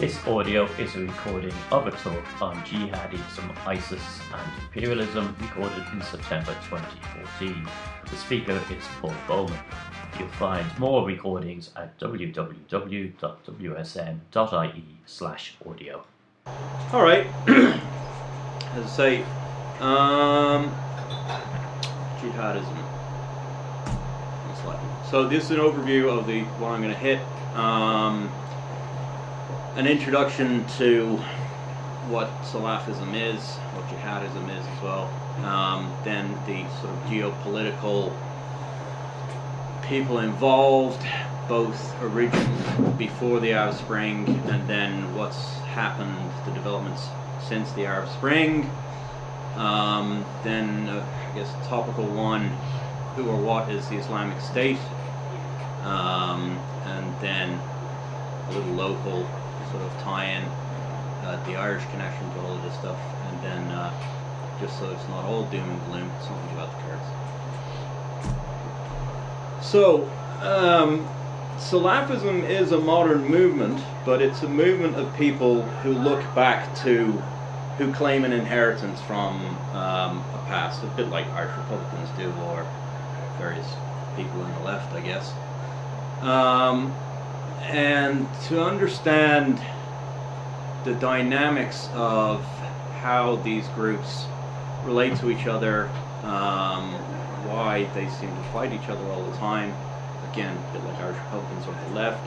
This audio is a recording of a talk on jihadism, ISIS and imperialism recorded in September 2014. The speaker is Paul Bowman. You'll find more recordings at www.wsm.ie slash audio. All right. As I say, um, jihadism. So this is an overview of the what I'm going to hit. Um, an introduction to what Salafism is, what jihadism is as well. Um, then the sort of geopolitical people involved, both originally before the Arab Spring and then what's happened, the developments since the Arab Spring. Um, then, uh, I guess, topical one, who or what is the Islamic State? Um, and then a little local sort of tie-in, uh, the Irish connection to all of this stuff, and then uh, just so it's not all doom and gloom, something about the Kurds. So, um, Salafism is a modern movement, but it's a movement of people who look back to, who claim an inheritance from um, a past, a bit like Irish Republicans do, or various people on the left, I guess. Um, and to understand the dynamics of how these groups relate to each other, um, why they seem to fight each other all the time, again, a bit like Irish Republicans on the left,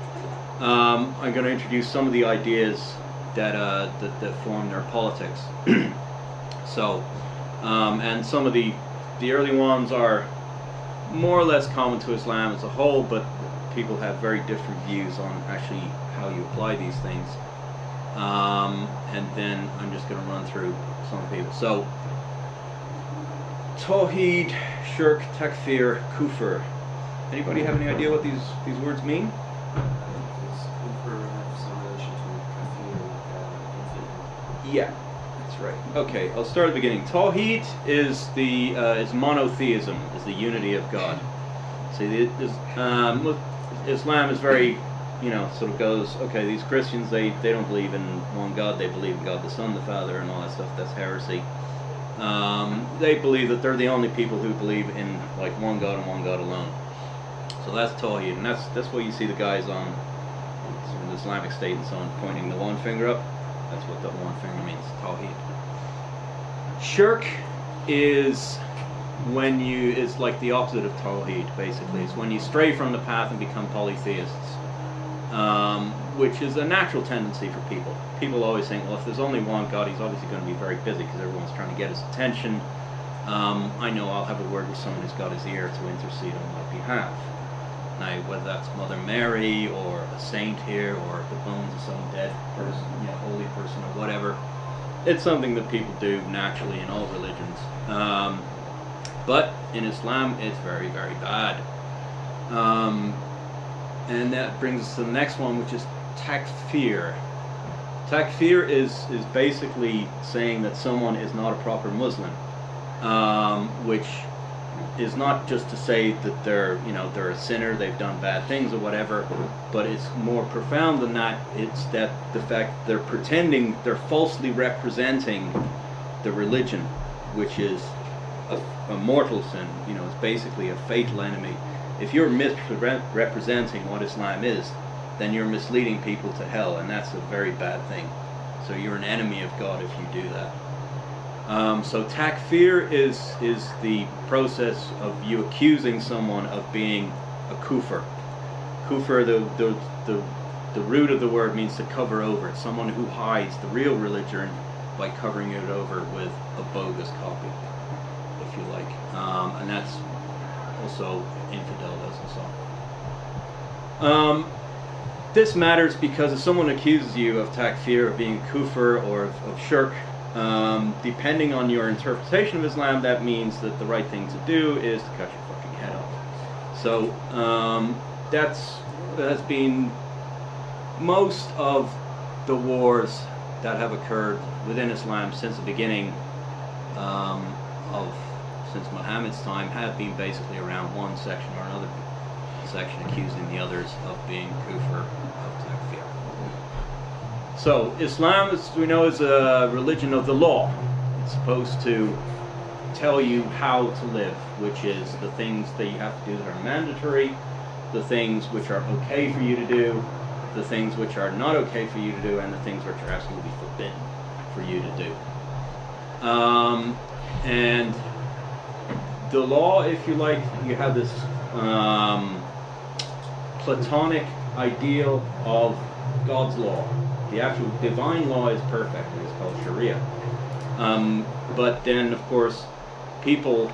um, I'm going to introduce some of the ideas that, uh, that, that form their politics. so, um, and some of the, the early ones are more or less common to Islam as a whole, but people have very different views on actually how you apply these things. Um, and then I'm just going to run through some people. So, Tawheed, Shirk, Takfir, Kufr. Anybody have any idea what these, these words mean? Yeah, that's right. Okay, I'll start at the beginning. Tawheed is the uh, is monotheism, is the unity of God. See, um, Islam is very, you know, sort of goes, okay, these Christians, they, they don't believe in one God, they believe in God the Son, the Father, and all that stuff. That's heresy. Um, they believe that they're the only people who believe in, like, one God and one God alone. So that's Tawheed, and that's, that's what you see the guys on the Islamic State and so on pointing the one finger up. That's what the one finger means, Tawheed. Shirk is when you is like the opposite of tawhid basically. It's when you stray from the path and become polytheists um, which is a natural tendency for people. People always think well if there's only one god he's obviously going to be very busy because everyone's trying to get his attention. Um, I know I'll have a word with someone who's got his ear to intercede on my behalf. Now whether that's Mother Mary or a saint here or the bones of some dead person you know holy person or whatever it's something that people do naturally in all religions. Um, but in Islam, it's very, very bad. Um, and that brings us to the next one, which is takfir. Takfir is, is basically saying that someone is not a proper Muslim, um, which is not just to say that they're, you know, they're a sinner, they've done bad things or whatever, but it's more profound than that. It's that the fact they're pretending, they're falsely representing the religion, which is a, mortal sin. You know, it's basically a fatal enemy. If you're misrepresenting what Islam is, then you're misleading people to hell, and that's a very bad thing. So you're an enemy of God if you do that. Um, so takfir is is the process of you accusing someone of being a kufr. Kufr, the, the, the, the root of the word means to cover over. It's someone who hides the real religion by covering it over with a bogus copy you like. Um, and that's also infidel does also. Um, this matters because if someone accuses you of takfir, of being kufr, or of, of shirk, um, depending on your interpretation of Islam, that means that the right thing to do is to cut your fucking head off. So um, that's that has been most of the wars that have occurred within Islam since the beginning um, of since Muhammad's time have been basically around one section or another section accusing the others of being kufr of takfir. So Islam, as we know, is a religion of the law. It's supposed to tell you how to live, which is the things that you have to do that are mandatory, the things which are okay for you to do, the things which are not okay for you to do, and the things which are absolutely forbidden for you to do. Um, and the law, if you like, you have this um, Platonic ideal of God's law. The actual divine law is perfect. It is called Sharia. Um, but then, of course, people,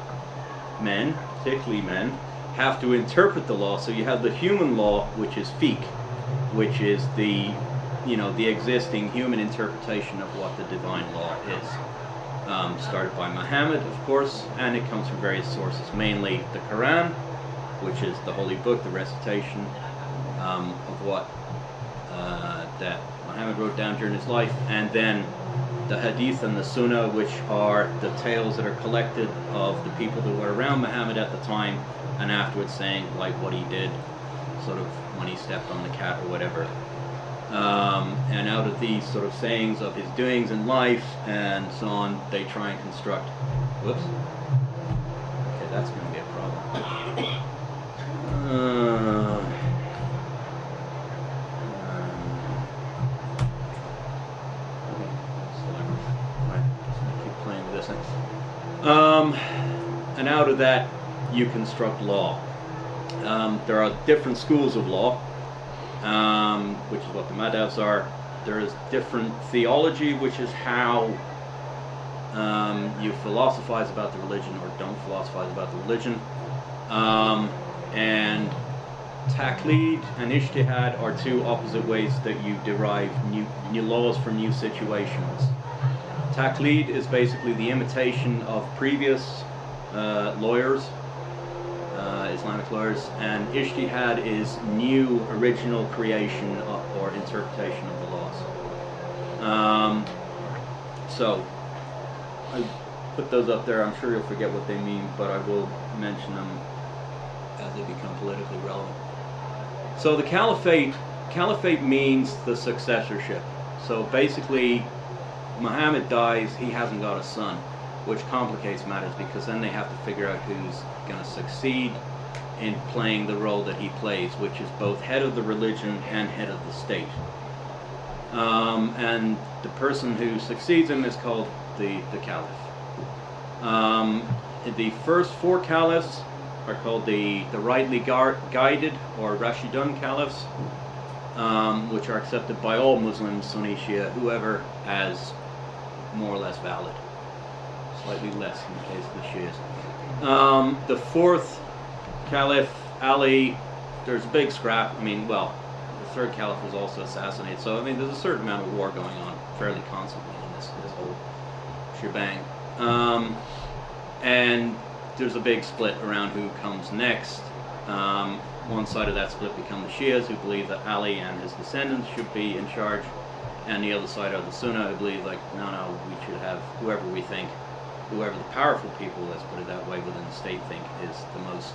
men, particularly men, have to interpret the law. So you have the human law, which is fiqh, which is the, you know, the existing human interpretation of what the divine law is. Um, started by Muhammad, of course, and it comes from various sources, mainly the Quran, which is the holy book, the recitation um, of what uh, that Muhammad wrote down during his life, and then the Hadith and the Sunnah, which are the tales that are collected of the people that were around Muhammad at the time, and afterwards saying like what he did, sort of when he stepped on the cat or whatever. Um, and out of these sort of sayings of his doings in life and so on, they try and construct. Whoops. Okay, that's going to be a problem. Uh, um, and out of that, you construct law. Um, there are different schools of law, um, which is what the madhabs are. There is different theology, which is how um, you philosophize about the religion or don't philosophize about the religion. Um, and taqlid and ijtihad are two opposite ways that you derive new, new laws from new situations. Taqlid is basically the imitation of previous uh, lawyers, uh, Islamic lawyers, and ijtihad is new, original creation of, or interpretation of the laws. Um, so, I put those up there. I'm sure you'll forget what they mean, but I will mention them as they become politically relevant. So the caliphate, caliphate means the successorship. So basically, Muhammad dies, he hasn't got a son, which complicates matters because then they have to figure out who's going to succeed in playing the role that he plays, which is both head of the religion and head of the state. Um, and the person who succeeds him is called the, the caliph. Um, the first four caliphs are called the, the rightly guided or Rashidun caliphs, um, which are accepted by all Muslims, Sunni, Shia, whoever, as more or less valid. Slightly less in the case of the Shias. Um, the fourth caliph, Ali, there's a big scrap. I mean, well, the third caliph was also assassinated. So, I mean, there's a certain amount of war going on fairly constantly in this, this whole shebang. Um, and there's a big split around who comes next. Um, one side of that split become the Shias, who believe that Ali and his descendants should be in charge, and the other side are the Sunnah, who believe like, no, no, we should have whoever we think, whoever the powerful people, let's put it that way, within the state think is the most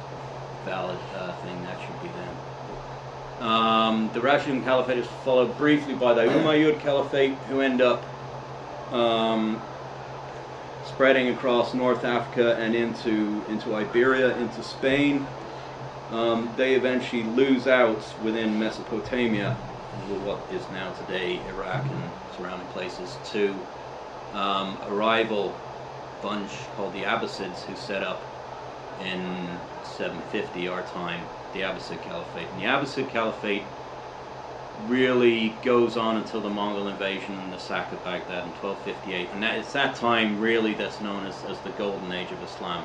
valid uh, thing, that should be them. Um, the Rashidun Caliphate is followed briefly by the Umayyad Caliphate, who end up um, spreading across North Africa and into, into Iberia, into Spain. Um, they eventually lose out within Mesopotamia, what is now today Iraq and surrounding places, to um, a rival bunch called the Abbasids who set up in 750 our time the Abbasid Caliphate. And the Abbasid Caliphate really goes on until the Mongol invasion and the sack of Baghdad in 1258. And that, it's that time really that's known as, as the golden age of Islam.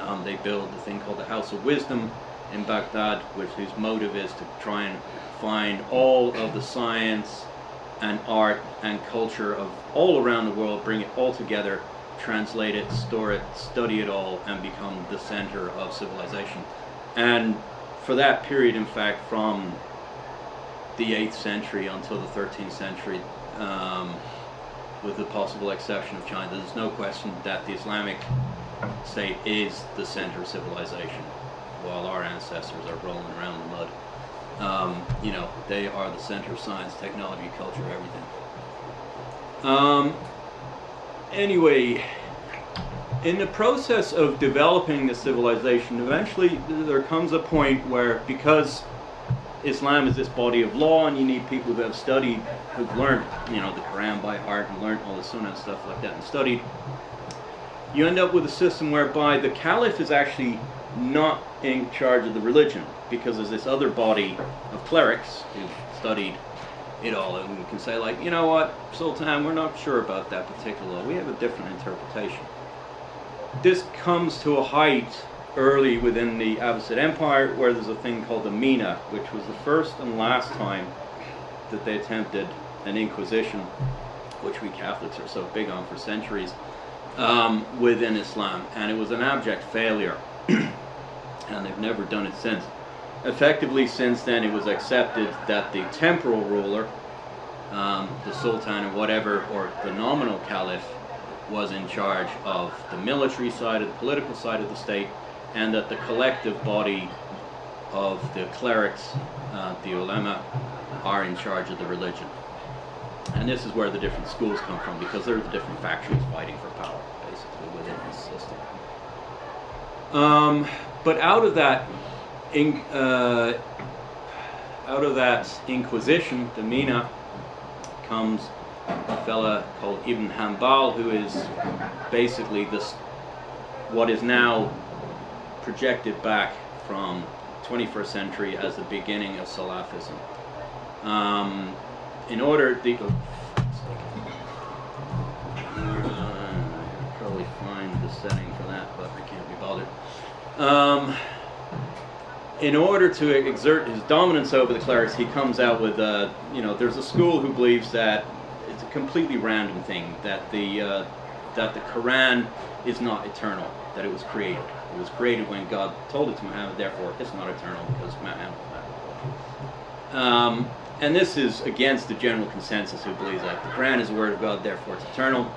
Um, they build the thing called the House of Wisdom in Baghdad, which whose motive is to try and find all of the science and art and culture of all around the world, bring it all together, translate it, store it, study it all, and become the center of civilization. And for that period, in fact, from the 8th century until the 13th century, um, with the possible exception of China, there's no question that the Islamic state is the center of civilization, while our ancestors are rolling around in the mud Um, you know, they are the center of science, technology, culture, everything. Um, anyway, in the process of developing the civilization, eventually there comes a point where, because Islam is this body of law, and you need people who have studied, who've learned, you know, the Quran by heart and learned all the Sunnah and stuff like that, and studied. You end up with a system whereby the Caliph is actually not in charge of the religion, because there's this other body of clerics who've studied it all, and we can say like, you know what, Sultan, we're not sure about that particular. We have a different interpretation. This comes to a height early within the Abbasid Empire, where there's a thing called the Mihna, which was the first and last time that they attempted an inquisition, which we Catholics are so big on for centuries, um, within Islam, and it was an abject failure, and they've never done it since. Effectively, since then, it was accepted that the temporal ruler, um, the Sultan or whatever, or the nominal Caliph, was in charge of the military side, of the political side of the state, and that the collective body of the clerics, uh, the ulama, are in charge of the religion. And this is where the different schools come from, because they're the different factions fighting for power, basically, within this system. Um, but out of that, in, uh, out of that Inquisition, the Mihna, comes a fella called Ibn Hanbal, who is basically this, what is now projected back from 21st century as the beginning of Salafism. Um, in order, the, uh, probably find the setting for that, but I can't be bothered. Um, in order to exert his dominance over the clerics, he comes out with, uh, you know, there's a school who believes that it's a completely random thing, that the, uh, that the Quran is not eternal, that it was created. It was created when God told it to Muhammad, therefore it's not eternal because Muhammad. Um, and this is against the general consensus who believes that the Quran is the word of God, therefore it's eternal.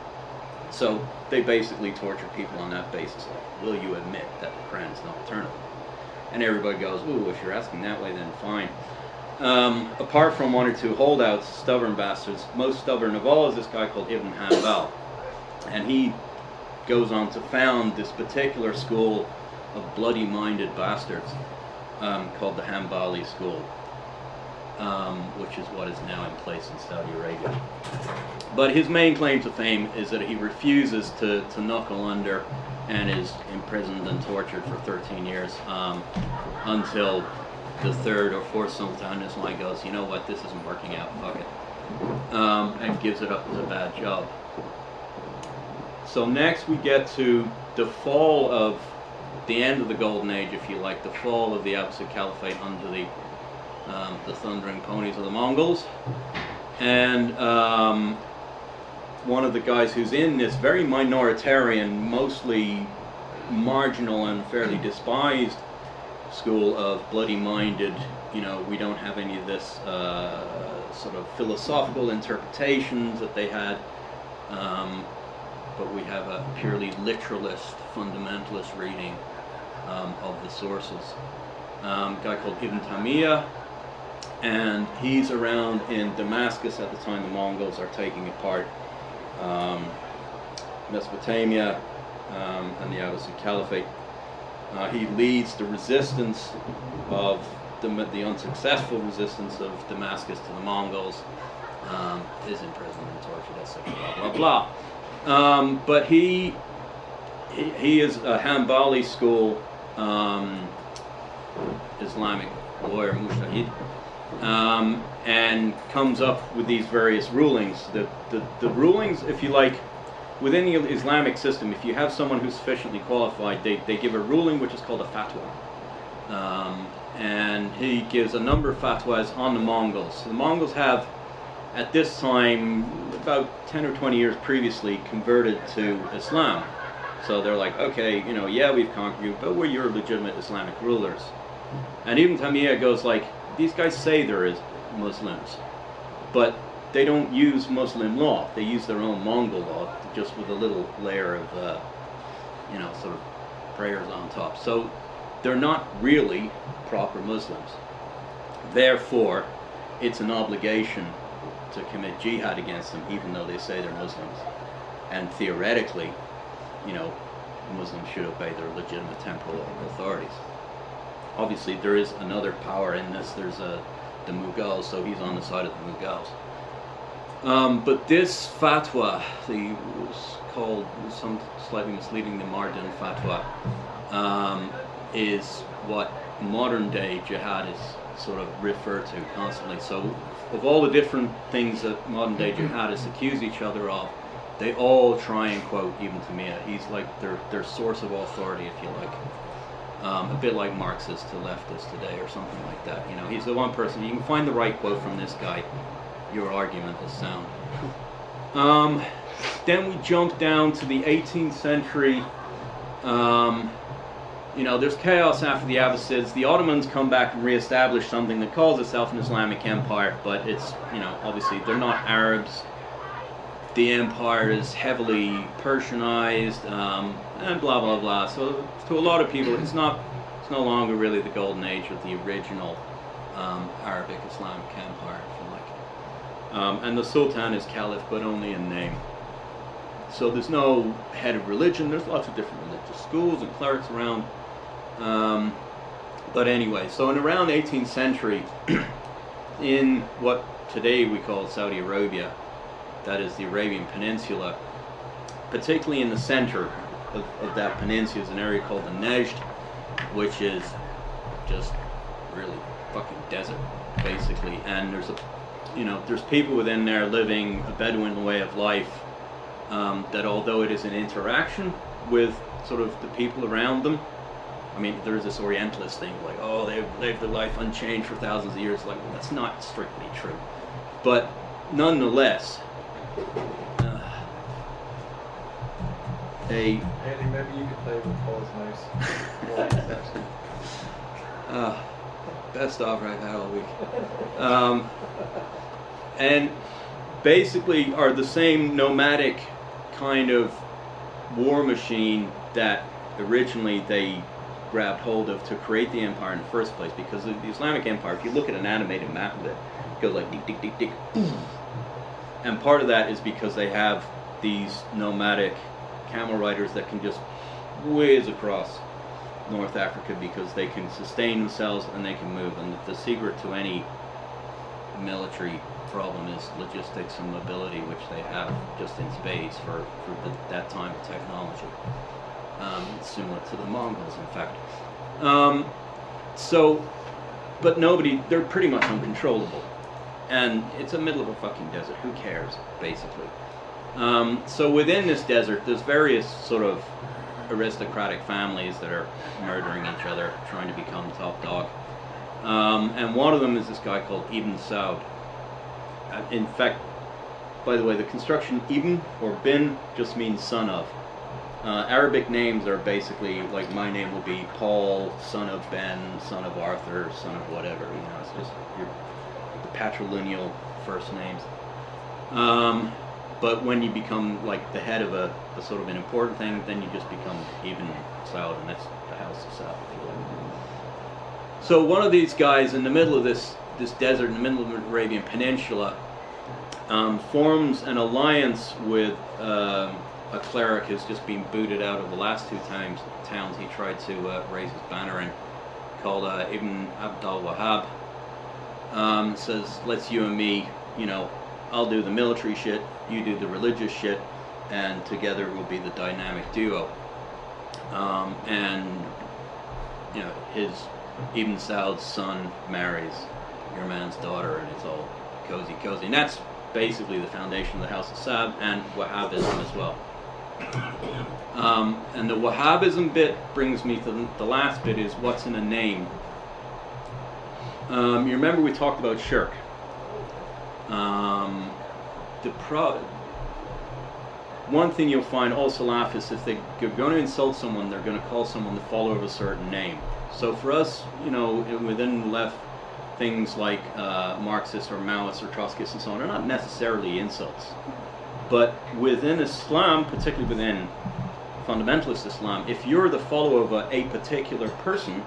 So they basically torture people on that basis. Like, will you admit that the Quran is not eternal? And everybody goes, ooh, if you're asking that way, then fine. Um, apart from one or two holdouts, stubborn bastards, most stubborn of all is this guy called Ibn Hanbal. And he goes on to found this particular school of bloody-minded bastards um, called the Hanbali school, um, which is what is now in place in Saudi Arabia. But his main claim to fame is that he refuses to, to knuckle under and is imprisoned and tortured for 13 years um, until the third or fourth sultan this like goes, you know what, this isn't working out, fuck it, um, and gives it up as a bad job. So next we get to the fall of the end of the Golden Age, if you like, the fall of the Abbasid Caliphate under the um, the thundering ponies of the Mongols, and um, one of the guys who's in this very minoritarian, mostly marginal and fairly despised school of bloody-minded, you know, we don't have any of this uh, sort of philosophical interpretations that they had. Um, but we have a purely literalist, fundamentalist reading um, of the sources. Um, a guy called Ibn Taymiyyah, and he's around in Damascus at the time the Mongols are taking apart um, Mesopotamia um, and the Abbasid Caliphate. Uh, he leads the resistance of the, the unsuccessful resistance of Damascus to the Mongols, um, is imprisoned and tortured, etc. Blah blah blah. Um, but he, he, he is a Hanbali school um, Islamic lawyer, mujtahid, um, and comes up with these various rulings. The, the, the rulings, if you like, within the Islamic system, if you have someone who's sufficiently qualified, they, they give a ruling which is called a fatwa. Um, and he gives a number of fatwas on the Mongols. The Mongols have at this time, about 10 or 20 years previously, converted to Islam. So they're like, okay, you know, yeah, we've conquered you, but we're your legitimate Islamic rulers. And Ibn Taymiyyah goes like, these guys say there is Muslims, but they don't use Muslim law. They use their own Mongol law, just with a little layer of, uh, you know, sort of prayers on top. So they're not really proper Muslims. Therefore, it's an obligation to commit jihad against them, even though they say they're Muslims. And theoretically, you know, Muslims should obey their legitimate temporal authorities. Obviously, there is another power in this. There's a the Mughals, so he's on the side of the Mughals. Um, but this fatwa, the was called some slightly misleading the Mardin fatwa, um, is what modern day jihadists sort of refer to constantly. So, of all the different things that modern day jihadists accuse each other of, they all try and quote Ibn Taymiyyah. He's like their their source of authority, if you like. Um, a bit like Marxists to leftists today, or something like that. You know, he's the one person you can find the right quote from this guy. Your argument is sound. Um, then we jump down to the 18th century. Um, you know, there's chaos after the Abbasids. The Ottomans come back and reestablish something that calls itself an Islamic empire, but it's, you know, obviously they're not Arabs. The empire is heavily Persianized, um, and blah blah blah. So to a lot of people, it's not, it's no longer really the golden age of the original um, Arabic Islamic empire, if you like. Um, and the Sultan is Caliph, but only in name. So there's no head of religion. There's lots of different religious schools and clerics around. Um, but anyway, so in around 18th century, in what today we call Saudi Arabia, that is the Arabian Peninsula, particularly in the center of, of that peninsula is an area called the Najd, which is just really fucking desert, basically. And there's a, you know, there's people within there living a Bedouin way of life. Um, that although it is an interaction with sort of the people around them, I mean, there's this Orientalist thing like, oh, they've lived their life unchanged for thousands of years. Like, well, that's not strictly true. But nonetheless, uh, a Andy, maybe you could play with Paul's mouse. uh, best offer I've had all week. Um, and basically are the same nomadic kind of war machine that originally they grabbed hold of to create the empire in the first place because the Islamic Empire, if you look at an animated map of it, it goes like dick, dick, dick, dick, and part of that is because they have these nomadic camel riders that can just whiz across North Africa because they can sustain themselves and they can move. And the secret to any military problem is logistics and mobility, which they have just in spades for, for the, that time of technology. Um, similar to the Mongols, in fact. Um, so, but nobody, they're pretty much uncontrollable. And it's a middle of a fucking desert. Who cares, basically? Um, so within this desert, there's various sort of aristocratic families that are murdering each other, trying to become top dog. Um, and one of them is this guy called Ibn Saud. Uh, in fact, by the way, the construction Ibn or Bin just means son of. Uh, Arabic names are basically like my name will be Paul, son of Ben, son of Arthur, son of whatever. You know, it's just your patrilineal first names. Um, but when you become like the head of a, a sort of an important thing, then you just become Ibn Saud, and that's the House of Saud. So one of these guys in the middle of this this desert, in the middle of the Arabian Peninsula, um, forms an alliance with um, a cleric who's just been booted out of the last two times towns he tried to uh, raise his banner in, called uh, Ibn Abdul Wahhab. Um, says, let's you and me, you know, I'll do the military shit, you do the religious shit, and together we'll be the dynamic duo. Um, and you know, his Ibn Saud's son marries your man's daughter, and it's all cozy, cozy. And that's basically the foundation of the House of Saud and Wahhabism as well. Um, and the Wahhabism bit brings me to the last bit is what's in a name. Um, you remember we talked about shirk. Um, the pro- one thing you'll find all Salafists, if they're going to insult someone, they're going to call someone the follower of a certain name. So for us, you know, within the left, things like uh, Marxists or Maoists or Trotskyists and so on are not necessarily insults. But within Islam, particularly within fundamentalist Islam, if you're the follower of a, a particular person,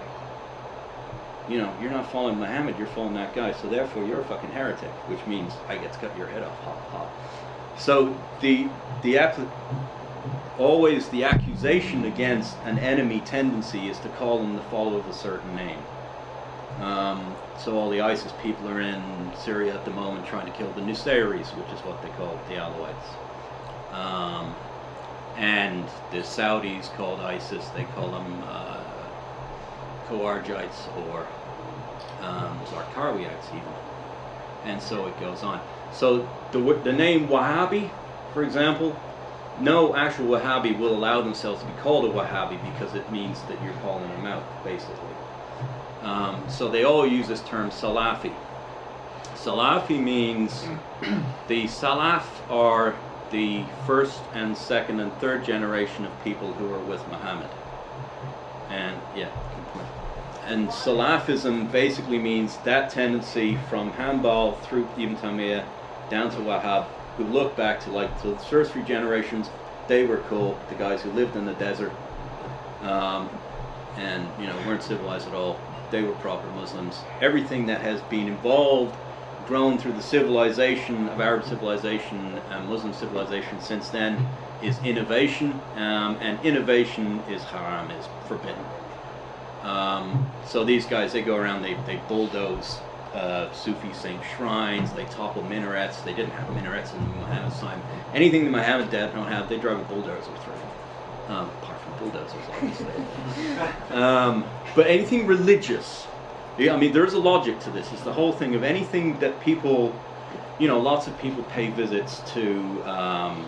you know, you're not following Muhammad, you're following that guy, so therefore you're a fucking heretic, which means I get to cut your head off. Ha ha. So the the always the accusation against an enemy tendency is to call them the follower of a certain name. Um, so all the ISIS people are in Syria at the moment trying to kill the Nusayris, which is what they call the Alawites. Um, and the Saudis called ISIS, they call them uh, or um, Zarqawiites even. And so it goes on. So the, the name Wahhabi, for example, no actual Wahhabi will allow themselves to be called a Wahhabi because it means that you're calling them out, basically. Um, so they all use this term Salafi. Salafi means the Salaf are the first and second and third generation of people who are with Muhammad. And yeah. And Salafism basically means that tendency from Hanbal through Ibn Taymiyyah down to Wahhab, who look back to like to the first three generations, they were cool. The guys who lived in the desert, um, and you know weren't civilized at all. They were proper Muslims. Everything that has been involved, grown through the civilization of Arab civilization and Muslim civilization since then, is innovation, um, and innovation is haram, is forbidden. Um, so these guys, they go around, they, they bulldoze uh, Sufi saint shrines, they topple minarets. They didn't have minarets in Muhammad's time. Anything that Muhammad did don't have, they drive a bulldozer through. Um, apart from bulldozers, obviously. um, but anything religious, yeah, I mean, there's a logic to this. It's the whole thing of anything that people, you know, lots of people pay visits to um,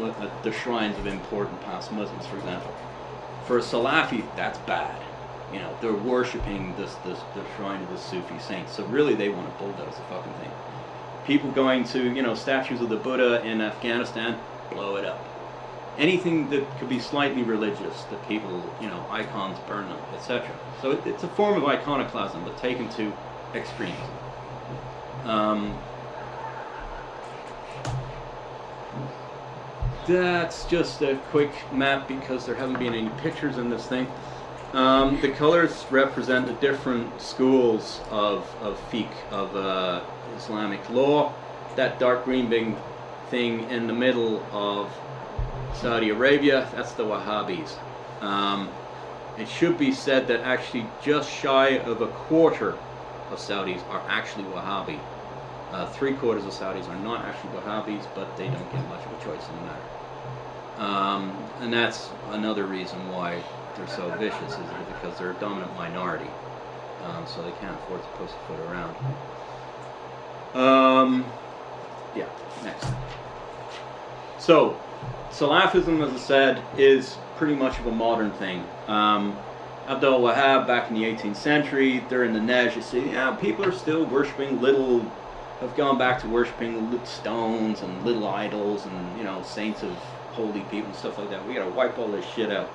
uh, the shrines of important past Muslims, for example. For a Salafi, that's bad. You know, they're worshiping this, this the shrine of the Sufi saint. So really, they want to bulldoze the fucking thing. People going to, you know, statues of the Buddha in Afghanistan, blow it up. Anything that could be slightly religious, that people, you know, icons burn them, etc. So it, it's a form of iconoclasm, but taken to extremes. Um, that's just a quick map because there haven't been any pictures in this thing. Um, the colors represent the different schools of, of fiqh, of uh, Islamic law. That dark green big thing in the middle of Saudi Arabia, that's the Wahhabis. Um, it should be said that actually just shy of a quarter of Saudis are actually Wahhabi. Uh, three quarters of Saudis are not actually Wahhabis, but they don't get much of a choice in the matter. Um, and that's another reason why they're so vicious, is it because they're a dominant minority. Um, so they can't afford to pussyfoot around. Um, yeah, next. So, Salafism, as I said, is pretty much of a modern thing. Um, Abdul Wahab, back in the 18th century, they're the Najd. You see, yeah, people are still worshipping little, have gone back to worshipping stones and little idols and, you know, saints of holy people and stuff like that. We gotta wipe all this shit out.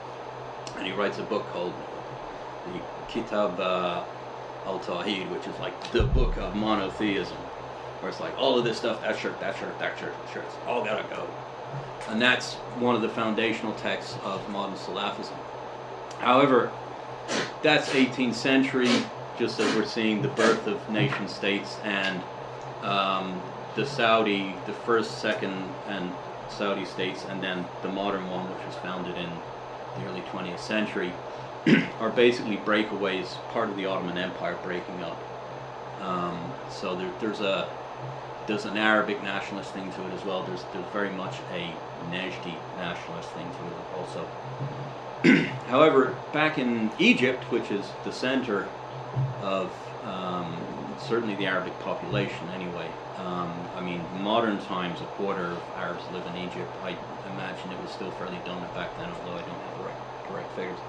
And he writes a book called the Kitab uh, al Tawhid, which is like the book of monotheism, where it's like all of this stuff, that shirk, that shirk, that shirk, that shirk, it's all gotta go. And that's one of the foundational texts of modern Salafism. However, that's 18th century, just as we're seeing the birth of nation states and um, the Saudi, the first, second, and Saudi states, and then the modern one, which was founded in the early 20th century, are basically breakaways, part of the Ottoman Empire breaking up. Um, so there, there's a there's an Arabic nationalist thing to it as well. There's there's very much a Najdi nationalist thing to it also. However, back in Egypt, which is the center of um, certainly the Arabic population anyway, um, I mean, modern times, a quarter of Arabs live in Egypt. I imagine it was still fairly dominant back then, although I don't have the right, correct figures.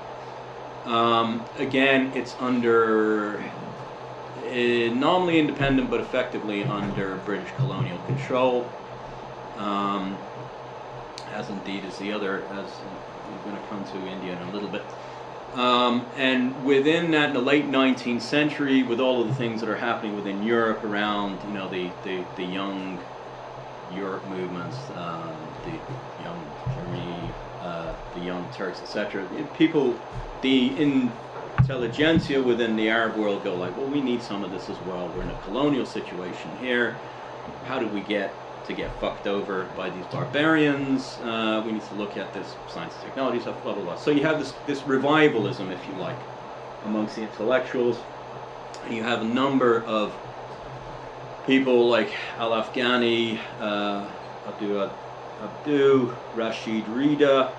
Um, again, it's under uh, nominally independent, but effectively under British colonial control. Um, as indeed is the other, as we're going to come to India in a little bit. Um, and within that, in the late 19th century, with all of the things that are happening within Europe around, you know, the, the, the young Europe movements, um, the young Germany, uh, the young Turks, etc. People, the intelligentsia within the Arab world go like, well, we need some of this as well. We're in a colonial situation here. How do we get to get fucked over by these barbarians? Uh, we need to look at this science and technology stuff, blah blah blah. So you have this this revivalism, if you like, amongst the intellectuals. And you have a number of people like Al Afghani, uh, Abdu, Abdu, Rashid Rida,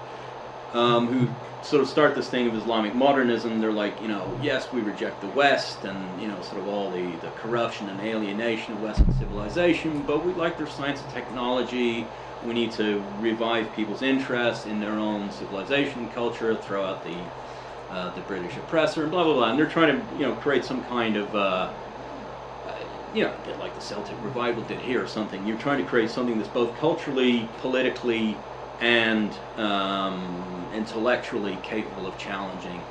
um, who sort of start this thing of Islamic modernism. They're like, you know, yes, we reject the West and, you know, sort of all the, the corruption and alienation of Western civilization, but we like their science and technology. We need to revive people's interest in their own civilization culture, throw out the, uh, the British oppressor, and blah, blah, blah. And they're trying to, you know, create some kind of, uh, uh, you know, like the Celtic revival did here or something. You're trying to create something that's both culturally, politically, and um, intellectually capable of challenging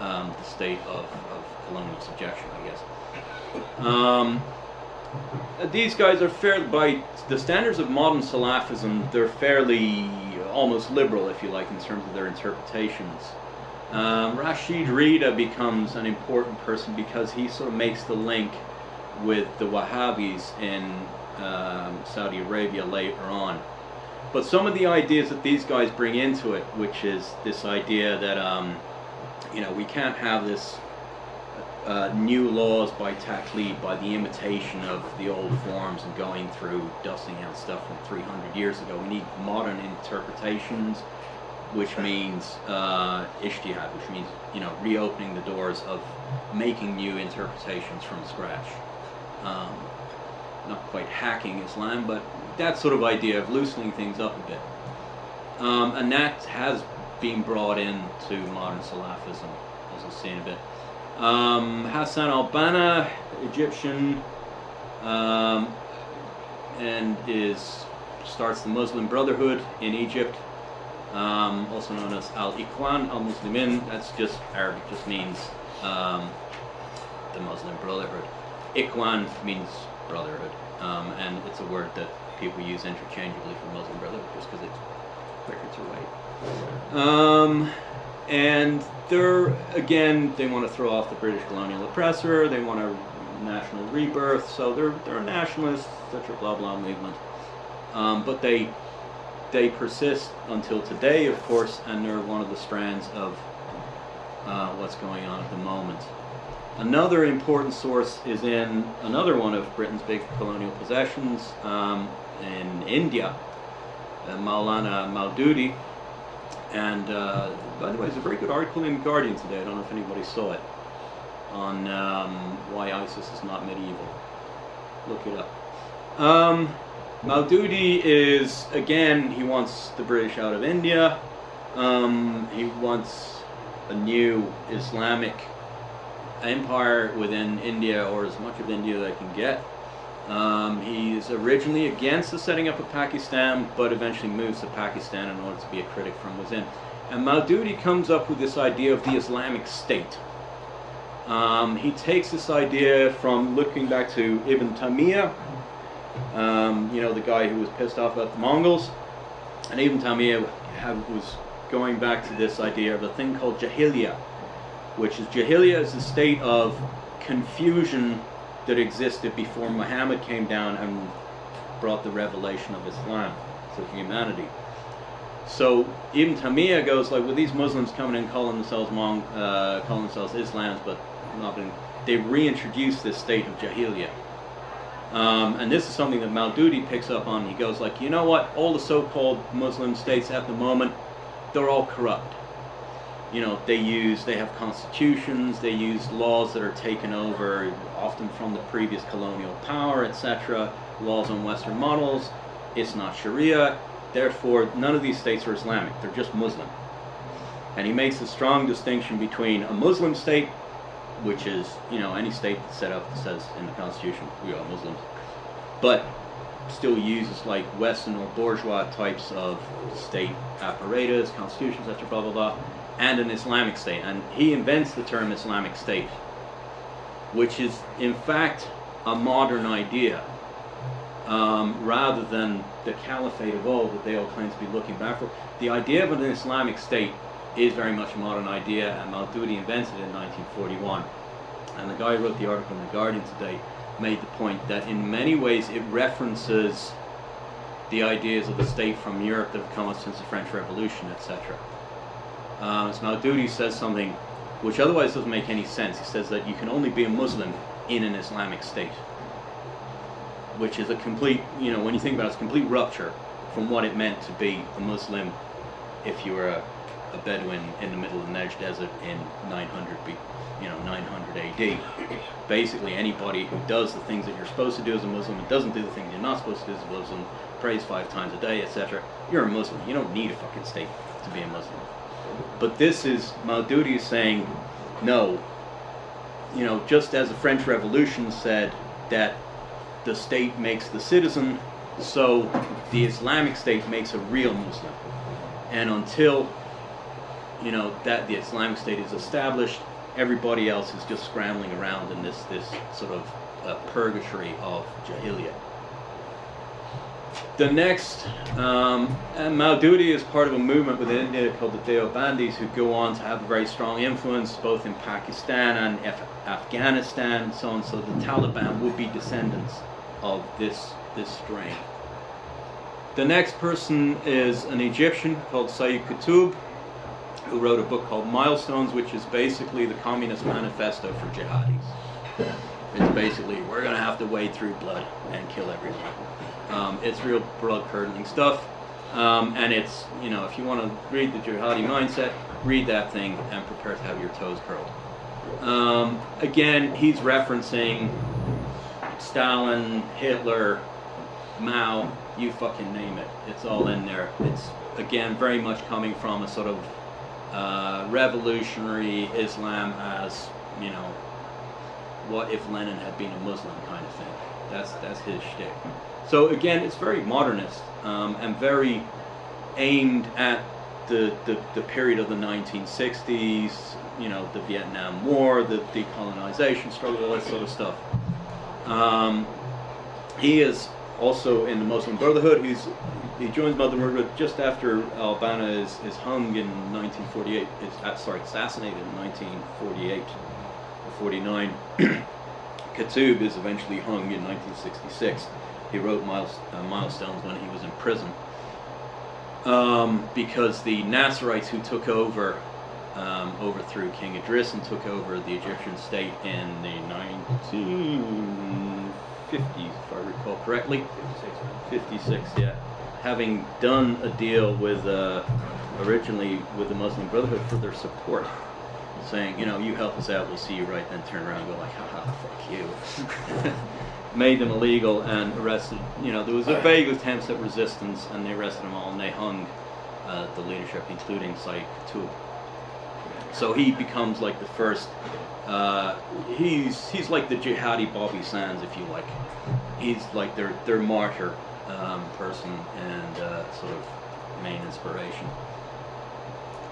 um, the state of, of, colonial subjection, I guess. Um, these guys are fair by the standards of modern Salafism. They're fairly almost liberal, if you like, in terms of their interpretations. Um, Rashid Rida becomes an important person because he sort of makes the link with the Wahhabis in um, Saudi Arabia later on. But some of the ideas that these guys bring into it, which is this idea that, um, you know, we can't have this uh, new laws by taqlid, by the imitation of the old forms and going through, dusting out stuff from 300 years ago. We need modern interpretations, which means uh, ijtihad, which means, you know, reopening the doors of making new interpretations from scratch. Um, not quite hacking Islam, but that sort of idea of loosening things up a bit. Um, and that has been brought into modern Salafism, as we'll see in a bit. Um, Hassan al-Banna, Egyptian, um, and is starts the Muslim Brotherhood in Egypt, um, also known as Al-Ikhwan al-Muslimin. That's just Arabic, just means um, the Muslim Brotherhood. Ikhwan means brotherhood, um, and it's a word that people use interchangeably for Muslim Brotherhood just because it's quicker to write. Um, and they're, again, they want to throw off the British colonial oppressor, they want a national rebirth, so they're, they're nationalists, such a blah, blah movement. Um, but they, they persist until today, of course, and they're one of the strands of uh, what's going on at the moment. Another important source is in another one of Britain's big colonial possessions, um, in India, uh, Maulana Maududi. And uh, by the way, there's a very good article in Guardian today. I don't know if anybody saw it on um, why ISIS is not medieval. Look it up. Um, is again he wants the British out of India. Um, he wants a new Islamic empire within India or as much of India they can get. Um, he's originally against the setting up of Pakistan, but eventually moves to Pakistan in order to be a critic from within. And Maududi comes up with this idea of the Islamic State. Um, he takes this idea from looking back to Ibn Taymiyyah, um, you know, the guy who was pissed off at the Mongols. And Ibn Taymiyyah have, was going back to this idea of a thing called Jahiliyyah, which is Jahiliyyah is the state of confusion that existed before Muhammad came down and brought the revelation of Islam to humanity. So Ibn Taymiyyah goes like, with these Muslims coming in calling themselves Mong, uh, calling themselves Islams, but not been, they reintroduce this state of Jahiliyyah. Um, and this is something that Maududi picks up on. He goes like, you know what? All the so-called Muslim states at the moment, they're all corrupt you know, they use, they have constitutions, they use laws that are taken over often from the previous colonial power, etc., laws on Western models. It's not Sharia. Therefore, none of these states are Islamic. They're just Muslim. And he makes a strong distinction between a Muslim state, which is, you know, any state that's set up that says in the Constitution, we are Muslims, but still uses like Western or bourgeois types of state apparatus, constitutions, etc., blah, blah, blah and an Islamic State. And he invents the term Islamic State, which is in fact a modern idea, um, rather than the caliphate of old that they all claim to be looking back for. The idea of an Islamic State is very much a modern idea, and Maududi invented it in 1941. And the guy who wrote the article in the Guardian today made the point that in many ways it references the ideas of the state from Europe that have come up since the French Revolution, etc. Um, so Maududi says something which otherwise doesn't make any sense. He says that you can only be a Muslim in an Islamic state, which is a complete, you know, when you think about it, it's a complete rupture from what it meant to be a Muslim if you were a, a Bedouin in the middle of the Negev Desert in 900 B, you know, 900 AD. Basically, anybody who does the things that you're supposed to do as a Muslim and doesn't do the things you're not supposed to do as a Muslim, prays five times a day, etc., you're a Muslim. You don't need a fucking state to be a Muslim. But this is Maududi is saying, no. You know, just as the French Revolution said that the state makes the citizen, so the Islamic State makes a real Muslim. And until you know that the Islamic State is established, everybody else is just scrambling around in this this sort of uh, purgatory of jahiliyyah. The next, um, and Maududi is part of a movement within India called the Deobandis, who go on to have a very strong influence both in Pakistan and Af- Afghanistan, and so on. So the Taliban would be descendants of this this strain. The next person is an Egyptian called Sayyid Qutb, who wrote a book called Milestones, which is basically the Communist Manifesto for jihadis. It's basically we're gonna have to wade through blood and kill everyone. Um, it's real blood curdling stuff, um, and it's you know if you want to read the jihadi mindset, read that thing and prepare to have your toes curled. Um, again, he's referencing Stalin, Hitler, Mao, you fucking name it. It's all in there. It's again very much coming from a sort of uh, revolutionary Islam as you know, what if Lenin had been a Muslim kind of thing. That's that's his shtick. So again, it's very modernist um, and very aimed at the, the, the period of the 1960s, you know, the Vietnam War, the decolonization struggle, all that sort of stuff. Um, he is also in the Muslim Brotherhood. He's he joins Muslim Brotherhood just after al-Banna is, is hung in 1948. Is uh, sorry, assassinated in 1948 or 49. Qutb is eventually hung in 1966. He wrote miles, uh, milestones when he was in prison um, because the Nasserites who took over um, overthrew King Idris and took over the Egyptian state in the 1950s, if I recall correctly. 56, yeah. Having done a deal with, uh, originally with the Muslim Brotherhood for their support, saying, you know, you help us out, we'll see you right, then turn around and go like, haha, fuck you. Made them illegal and arrested, you know, there was a vague attempts at resistance and they arrested them all and they hung uh, the leadership, including Sayyid Qutb. So he becomes like the first. Uh, he's he's like the jihadi Bobby Sands, if you like. He's like their their martyr um, person and uh, sort of main inspiration.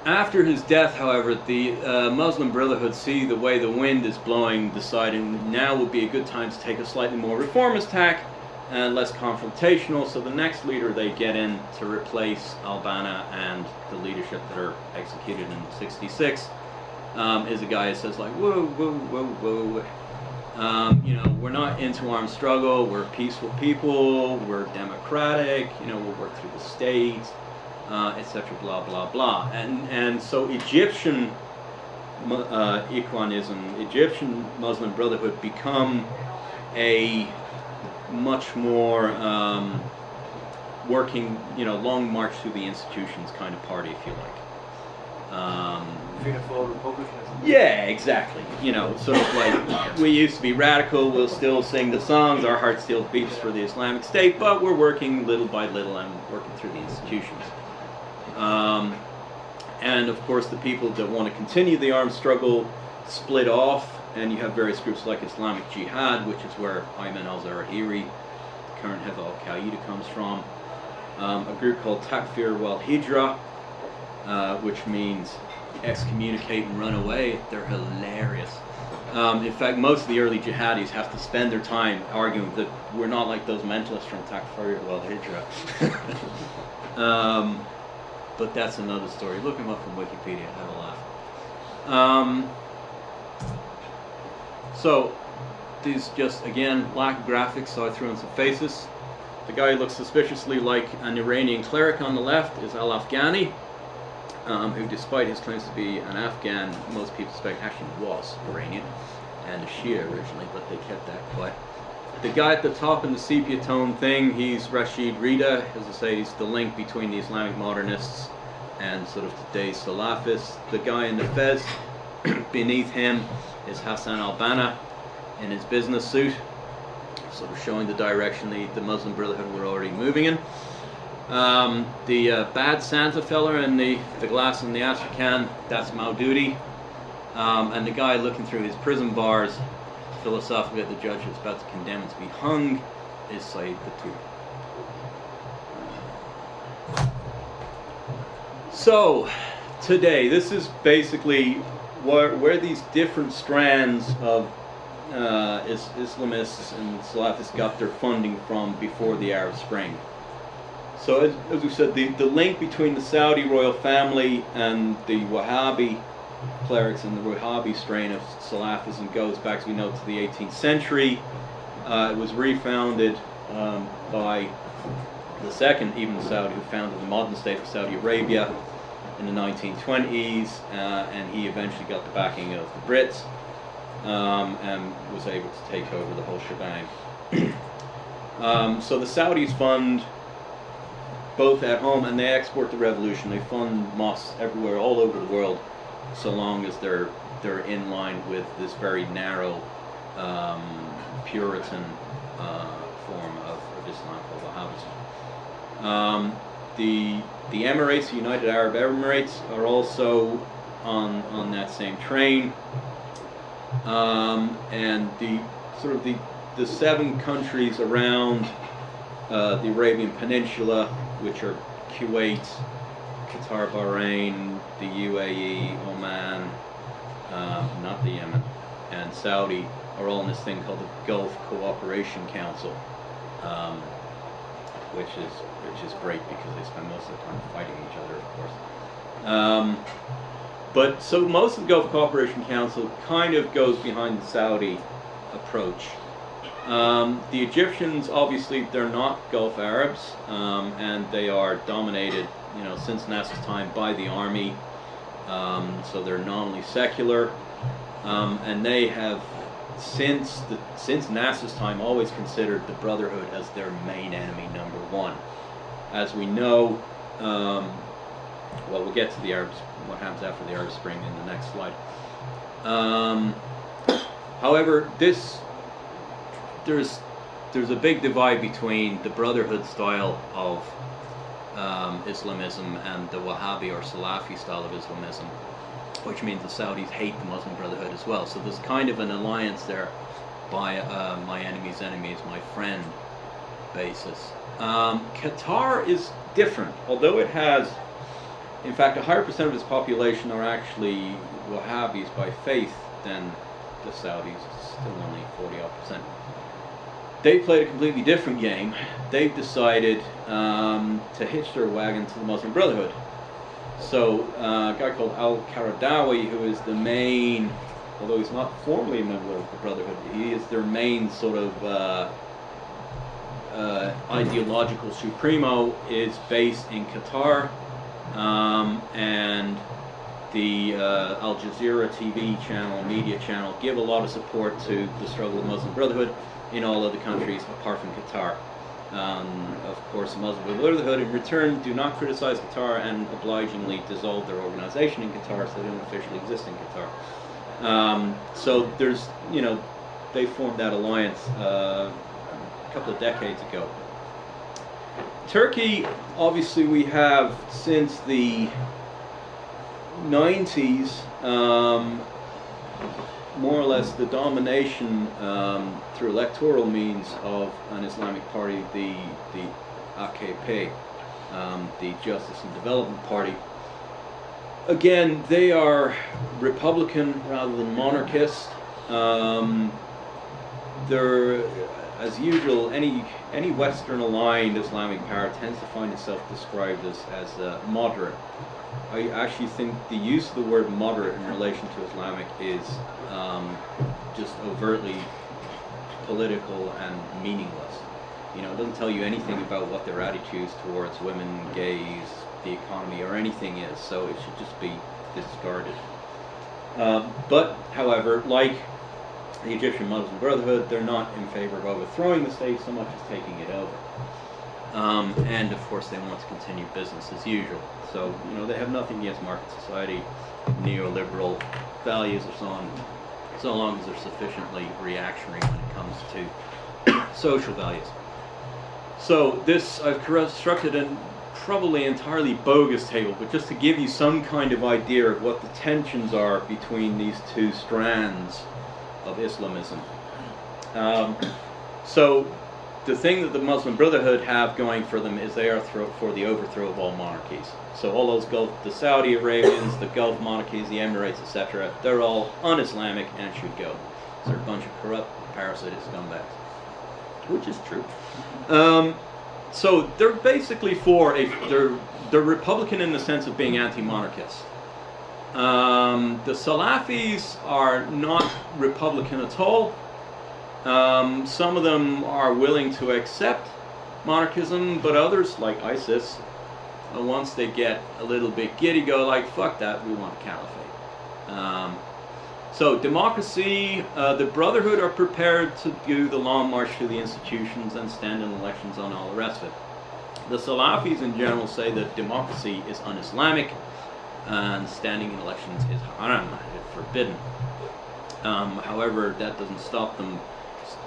After his death, however, the uh, Muslim Brotherhood see the way the wind is blowing, deciding now would be a good time to take a slightly more reformist tack and less confrontational. So the next leader they get in to replace al-Banna and the leadership that are executed in '66 um, is a guy who says like, whoa, whoa, whoa, whoa. Um, you know, we're not into armed struggle. We're peaceful people. We're democratic. You know, we'll work through the state, uh, etc. Blah blah blah. And and so Egyptian uh, Ikhwanism, Egyptian Muslim Brotherhood, become a much more um, working, you know, long march through the institutions kind of party, if you like. Um, republicanism. yeah, exactly. You know, sort of like we used to be radical. We'll still sing the songs. Our heart still beats for the Islamic State, but we're working little by little and working through the institutions. Um, and of course, the people that want to continue the armed struggle split off, and you have various groups like Islamic Jihad, which is where Ayman al Zawahiri, current of Al Qaeda, comes from. Um, a group called Takfir wal Hijra, uh, which means excommunicate and run away. They're hilarious. Um, in fact, most of the early jihadis have to spend their time arguing that we're not like those mentalists from Takfir wal Hijra. um, but that's another story. Look him up on Wikipedia. Have a laugh. Um, so these just again lack of graphics, so I threw in some faces. The guy who looks suspiciously like an Iranian cleric on the left is Al Afghani, um, who, despite his claims to be an Afghan, most people suspect actually was Iranian and a Shia originally, but they kept that quiet. The guy at the top in the sepia tone thing, he's Rashid Rida. As I say, he's the link between the Islamic modernists and sort of today's Salafists. The guy in the fez beneath him is Hassan al-Banna in his business suit, sort of showing the direction the, the Muslim Brotherhood were already moving in. Um, the uh, bad Santa fella in the, the glass in the Astrakhan, that's Maududi. Um, and the guy looking through his prison bars, philosophically the judge is about to condemn him to be hung, is Sayyid Qutb. So, today, this is basically where, where these different strands of uh, is, Islamists and Salafists got their funding from before the Arab Spring. So, as, as we said, the, the link between the Saudi royal family and the Wahhabi clerics and the Wahhabi strain of Salafism goes back, as we know, to the 18th century. Uh, it was refounded um, by the second Ibn Saud, who founded the modern state of Saudi Arabia in the 1920s, uh, and he eventually got the backing of the Brits um, and was able to take over the whole shebang. um, so the Saudis fund both at home and they export the revolution. They fund mosques everywhere, all over the world, so long as they're they're in line with this very narrow um, Puritan uh, form of, of Islam called Wahhabism. Um, the the Emirates, the United Arab Emirates, are also on on that same train, um, and the sort of the the seven countries around uh, the Arabian Peninsula, which are Kuwait, Qatar, Bahrain, the UAE, Oman, uh, not the Yemen, and Saudi, are all in this thing called the Gulf Cooperation Council. Um, which is which is great because they spend most of the time fighting each other, of course. Um, but so most of the Gulf Cooperation Council kind of goes behind the Saudi approach. Um, the Egyptians, obviously, they're not Gulf Arabs, um, and they are dominated, you know, since Nasser's time by the army. Um, so they're nominally secular, um, and they have since the since Nasser's time always considered the Brotherhood as their main enemy number one. As we know, um, well, we'll get to the Arabs, what happens after the Arab Spring in the next slide. Um, however, this there's there's a big divide between the Brotherhood style of um, Islamism and the Wahhabi or Salafi style of Islamism which means the Saudis hate the Muslim Brotherhood as well. So there's kind of an alliance there by uh, my enemy's enemy is my friend basis. Um, Qatar is different, although it has, in fact, a higher percent of its population are actually Wahhabis by faith than the Saudis. It's still only 40 odd percent. They played a completely different game. They've decided um, to hitch their wagon to the Muslim Brotherhood. So uh, a guy called Al Qaradawi, who is the main, although he's not formally a member of the Brotherhood, he is their main sort of uh, uh, ideological supremo, is based in Qatar, um, and the uh, Al Jazeera TV channel, media channel, give a lot of support to the struggle of Muslim Brotherhood in all other countries apart from Qatar. Um, of course, the Muslim Brotherhood in return do not criticize Qatar and obligingly dissolve their organization in Qatar, so they don't officially exist in Qatar. Um, so there's, you know, they formed that alliance uh, a couple of decades ago. Turkey, obviously, we have since the 90s um, more or less the domination um, through electoral means of an Islamic party, the the AKP, um, the Justice and Development Party. Again, they are Republican rather than monarchist. Um, they're as usual, any any Western aligned Islamic power tends to find itself described as as uh, moderate. I actually think the use of the word moderate in relation to Islamic is um, just overtly political and meaningless. You know, it doesn't tell you anything about what their attitudes towards women, gays, the economy, or anything is. So it should just be discarded. Um, but, however, like the Egyptian Muslim Brotherhood, they're not in favor of overthrowing the state so much as taking it over. Um, and of course, they want to continue business as usual. So, you know, they have nothing against market society, neoliberal values, or so on, so long as they're sufficiently reactionary when it comes to social values. So, this I've constructed a probably entirely bogus table, but just to give you some kind of idea of what the tensions are between these two strands of Islamism. Um, so, the thing that the Muslim Brotherhood have going for them is they are for the overthrow of all monarchies. So all those Gulf, the Saudi Arabians, the Gulf monarchies, the Emirates, etc., they're all un-Islamic and should go. So they're a bunch of corrupt, parasitic scumbags, which is true. Um, so they're basically for a they're they're Republican in the sense of being anti-monarchist. Um, the Salafis are not Republican at all. Um, some of them are willing to accept monarchism, but others, like ISIS, uh, once they get a little bit giddy, go like, "Fuck that, we want a caliphate." Um, so democracy, uh, the Brotherhood are prepared to do the long march through the institutions and stand in elections on all the rest of it. The Salafis in general say that democracy is un-Islamic and standing in elections is haram, forbidden. Um, however, that doesn't stop them,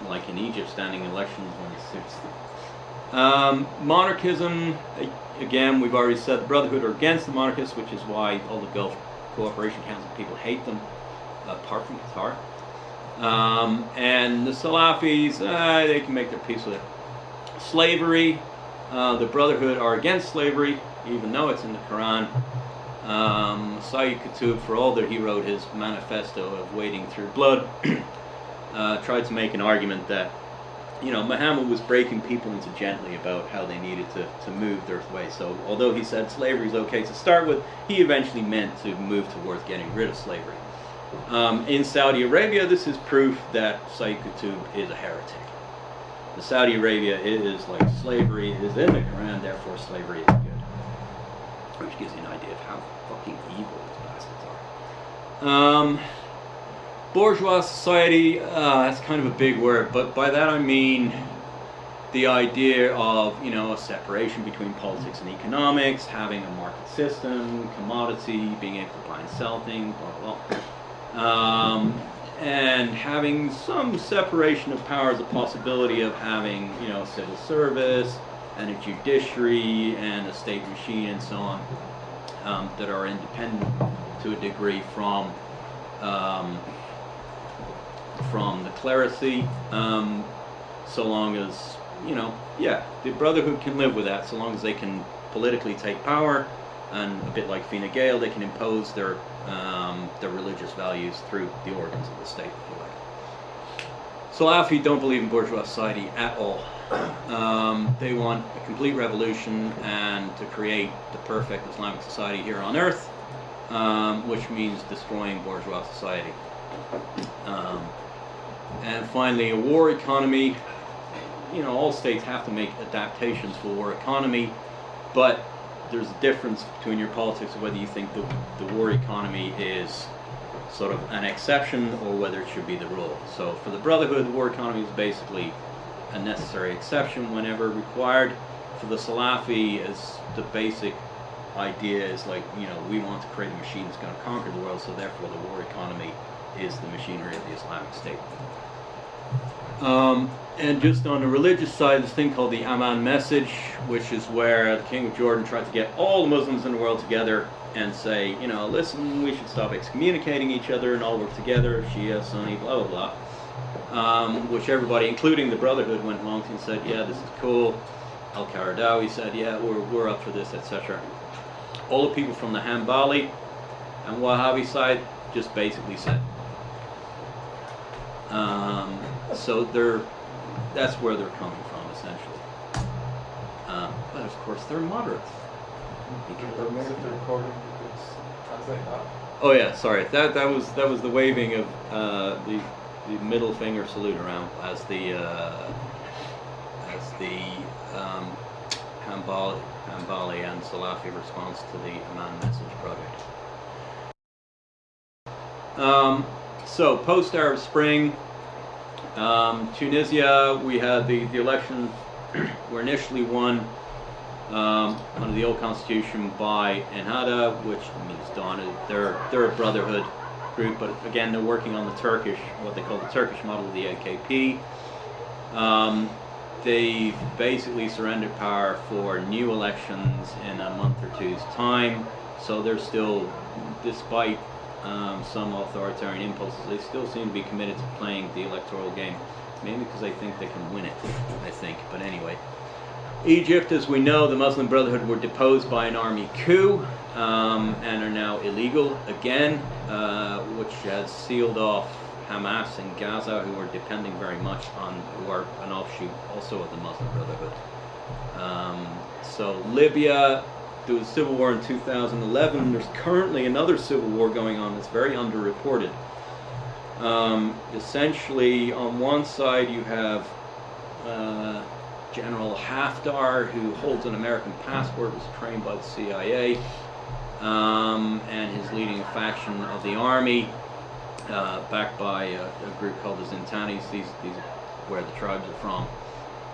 like in Egypt, standing in elections it suits them. Um, monarchism, again, we've already said the Brotherhood are against the monarchists, which is why all the Gulf Cooperation Council people hate them apart from Qatar. Um, and the Salafis, uh, they can make their peace with it. Slavery, uh, the Brotherhood are against slavery, even though it's in the Quran. Um, Sayyid Qutb, for all that he wrote his manifesto of wading through blood, uh, tried to make an argument that, you know, Muhammad was breaking people into gently about how they needed to, to move their way. So, although he said slavery is okay to start with, he eventually meant to move towards getting rid of slavery. Um, in Saudi Arabia, this is proof that Sayyid Qutb is a heretic. The Saudi Arabia is like slavery is in the Quran, therefore slavery is good. Which gives you an idea of how fucking evil these bastards are. Um, bourgeois society, uh, that's kind of a big word, but by that I mean the idea of you know a separation between politics and economics, having a market system, commodity, being able to buy and sell things, blah blah. blah um, and having some separation of powers, a possibility of having, you know, civil service and a judiciary and a state machine and so on um, that are independent to a degree from um, from the clerisy, um, so long as you know, yeah, the Brotherhood can live with that, so long as they can politically take power, and a bit like Fine Gael, they can impose their um, their religious values through the organs of the state, if you like. Salafi don't believe in bourgeois society at all. Um, they want a complete revolution and to create the perfect Islamic society here on earth, um, which means destroying bourgeois society. Um, and finally, a war economy. You know, all states have to make adaptations for war economy, but there's a difference between your politics of whether you think the, the war economy is sort of an exception or whether it should be the rule. So for the Brotherhood, the war economy is basically a necessary exception whenever required. For the Salafi, is the basic idea is like, you know, we want to create a machine that's going to conquer the world, so therefore the war economy is the machinery of the Islamic State. Um, and just on the religious side, this thing called the Amman message, which is where the King of Jordan tried to get all the Muslims in the world together and say, you know, listen, we should stop excommunicating each other and all work together, Shia, Sunni, blah, blah, blah. Um, which everybody, including the Brotherhood, went along and said, yeah, this is cool. Al Qaradawi said, yeah, we're, we're up for this, etc. All the people from the Hanbali and Wahhabi side just basically said. Um, so they're that's where they're coming from essentially. Um, but of course they're moderates. That means if they're recording, you could s- translate that. Oh yeah, sorry. That that was that was the waving of uh, the the middle finger salute around as the uh, as the um, Hanbali, Hanbali and Salafi response to the Amman Message project. Um, so post Arab Spring, um, Tunisia, we had the the election were initially won um, under the old constitution by Ennahda, which means Dawn. They're they're a brotherhood group, but again they're working on the Turkish, what they call the Turkish model of the AKP. Um, they've basically surrendered power for new elections in a month or two's time. So they're still, despite um, some authoritarian impulses, they still seem to be committed to playing the electoral game. Maybe because they think they can win it. I think, but anyway. Egypt, as we know, the Muslim Brotherhood were deposed by an army coup um, and are now illegal again, uh, which has sealed off Hamas in Gaza, who are depending very much on, who are an offshoot also of the Muslim Brotherhood. Um, so Libya, there was a civil war in 2011. There's currently another civil war going on that's very underreported. Um, essentially, on one side you have uh, General Haftar, who holds an American passport, was trained by the CIA, um, and is leading a faction of the army, uh, backed by a, a group called the Zintanis. These, these are where the tribes are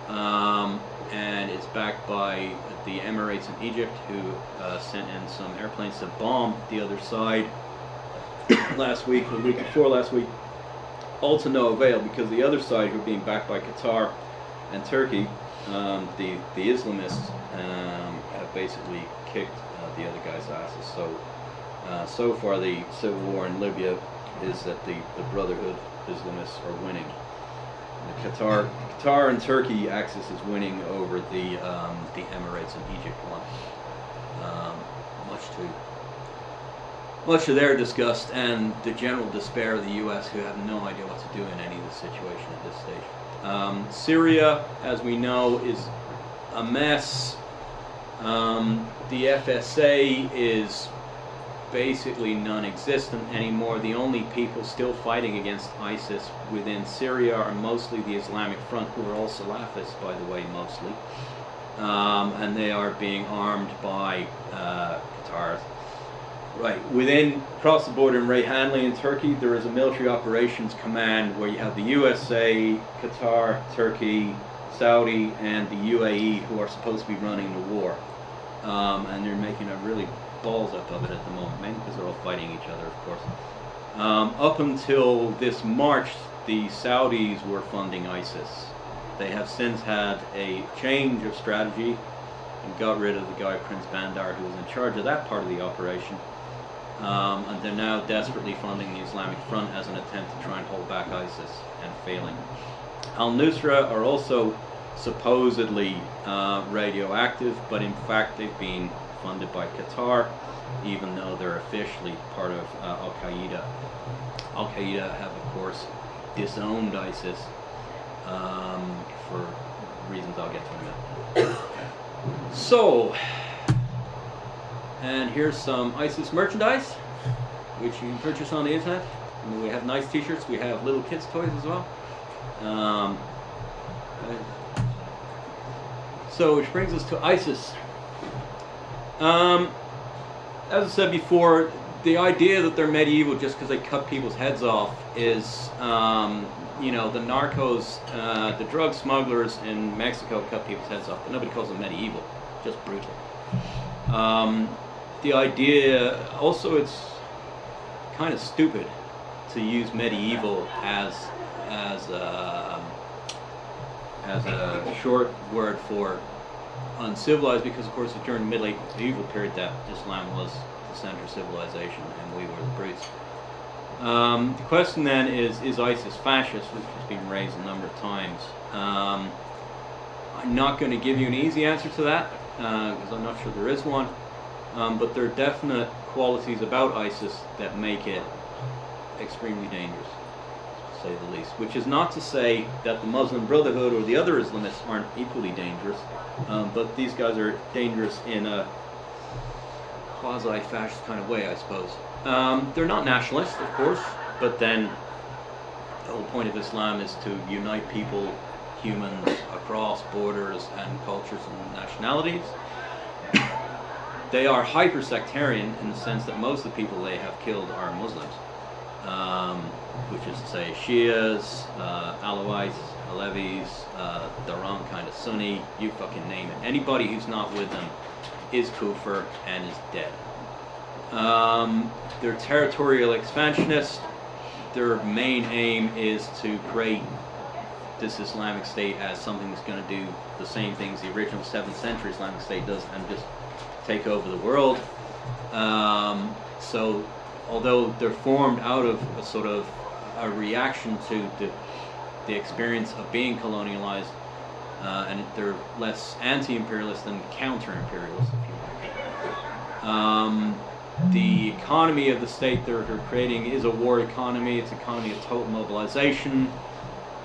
from. Um, and it's backed by the Emirates and Egypt, who uh, sent in some airplanes to bomb the other side last week, the week before last week, all to no avail because the other side, who are being backed by Qatar and Turkey, um, the the Islamists um, have basically kicked uh, the other guys' asses. So uh, so far, the civil war in Libya is that the, the Brotherhood Islamists are winning. The Qatar Qatar and Turkey axis is winning over the um, the Emirates and Egypt one. Um, much to much to their disgust and the general despair of the U.S., who have no idea what to do in any of this situation at this stage. Um, Syria, as we know, is a mess. Um, the FSA is basically non-existent anymore. The only people still fighting against ISIS within Syria are mostly the Islamic Front, who are all Salafists, by the way, mostly. Um, and they are being armed by uh, Qatar. Right, within, across the border in Reyhanli in Turkey, there is a military operations command where you have the USA, Qatar, Turkey, Saudi, and the UAE who are supposed to be running the war. Um, and they're making a really balls up of it at the moment, because they're all fighting each other, of course. Um, up until this March, the Saudis were funding ISIS. They have since had a change of strategy and got rid of the guy, Prince Bandar, who was in charge of that part of the operation. Um, and they're now desperately funding the Islamic Front as an attempt to try and hold back ISIS and failing. Al Nusra are also supposedly uh, radioactive, but in fact they've been funded by Qatar, even though they're officially part of uh, Al Qaeda. Al Qaeda have, of course, disowned ISIS um, for reasons I'll get to in a minute. So, and here's some ISIS merchandise, which you can purchase on the internet. And we have nice T-shirts. We have little kids' toys as well. Um, so, which brings us to ISIS. Um, as I said before, the idea that they're medieval just because they cut people's heads off is, um, you know, the narcos, uh, the drug smugglers in Mexico cut people's heads off, but nobody calls them medieval, just brutal. Um, the idea, also, it's kind of stupid to use medieval as as a, as a short word for uncivilized because of course it's during the medieval period that Islam was the center of civilization and we were the brutes. Um, the question then is, is ISIS fascist, which has been raised a number of times. Um, I'm not going to give you an easy answer to that because I'm not sure there is one, um, but there are definite qualities about ISIS that make it extremely dangerous. Say the least. Which is not to say that the Muslim Brotherhood or the other Islamists aren't equally dangerous, um, but these guys are dangerous in a quasi-fascist kind of way, I suppose. Um, they're not nationalists, of course, but then the whole point of Islam is to unite people, humans, across borders and cultures and nationalities. they are hyper-sectarian in the sense that most of the people they have killed are Muslims, um, which is to say Shias, uh, Alawites, Alevis, uh, the wrong kind of Sunni, you fucking name it. Anybody who's not with them is kufr and is dead. Um, they're territorial expansionists. Their main aim is to create this Islamic State as something that's going to do the same things the original 7th century Islamic State does and just take over the world. Um, so, although they're formed out of a sort of a reaction to the, the experience of being colonialized, uh, and they're less anti-imperialist than counter-imperialist, if you like. Um, the economy of the state they're, creating is a war economy. It's an economy of total mobilization.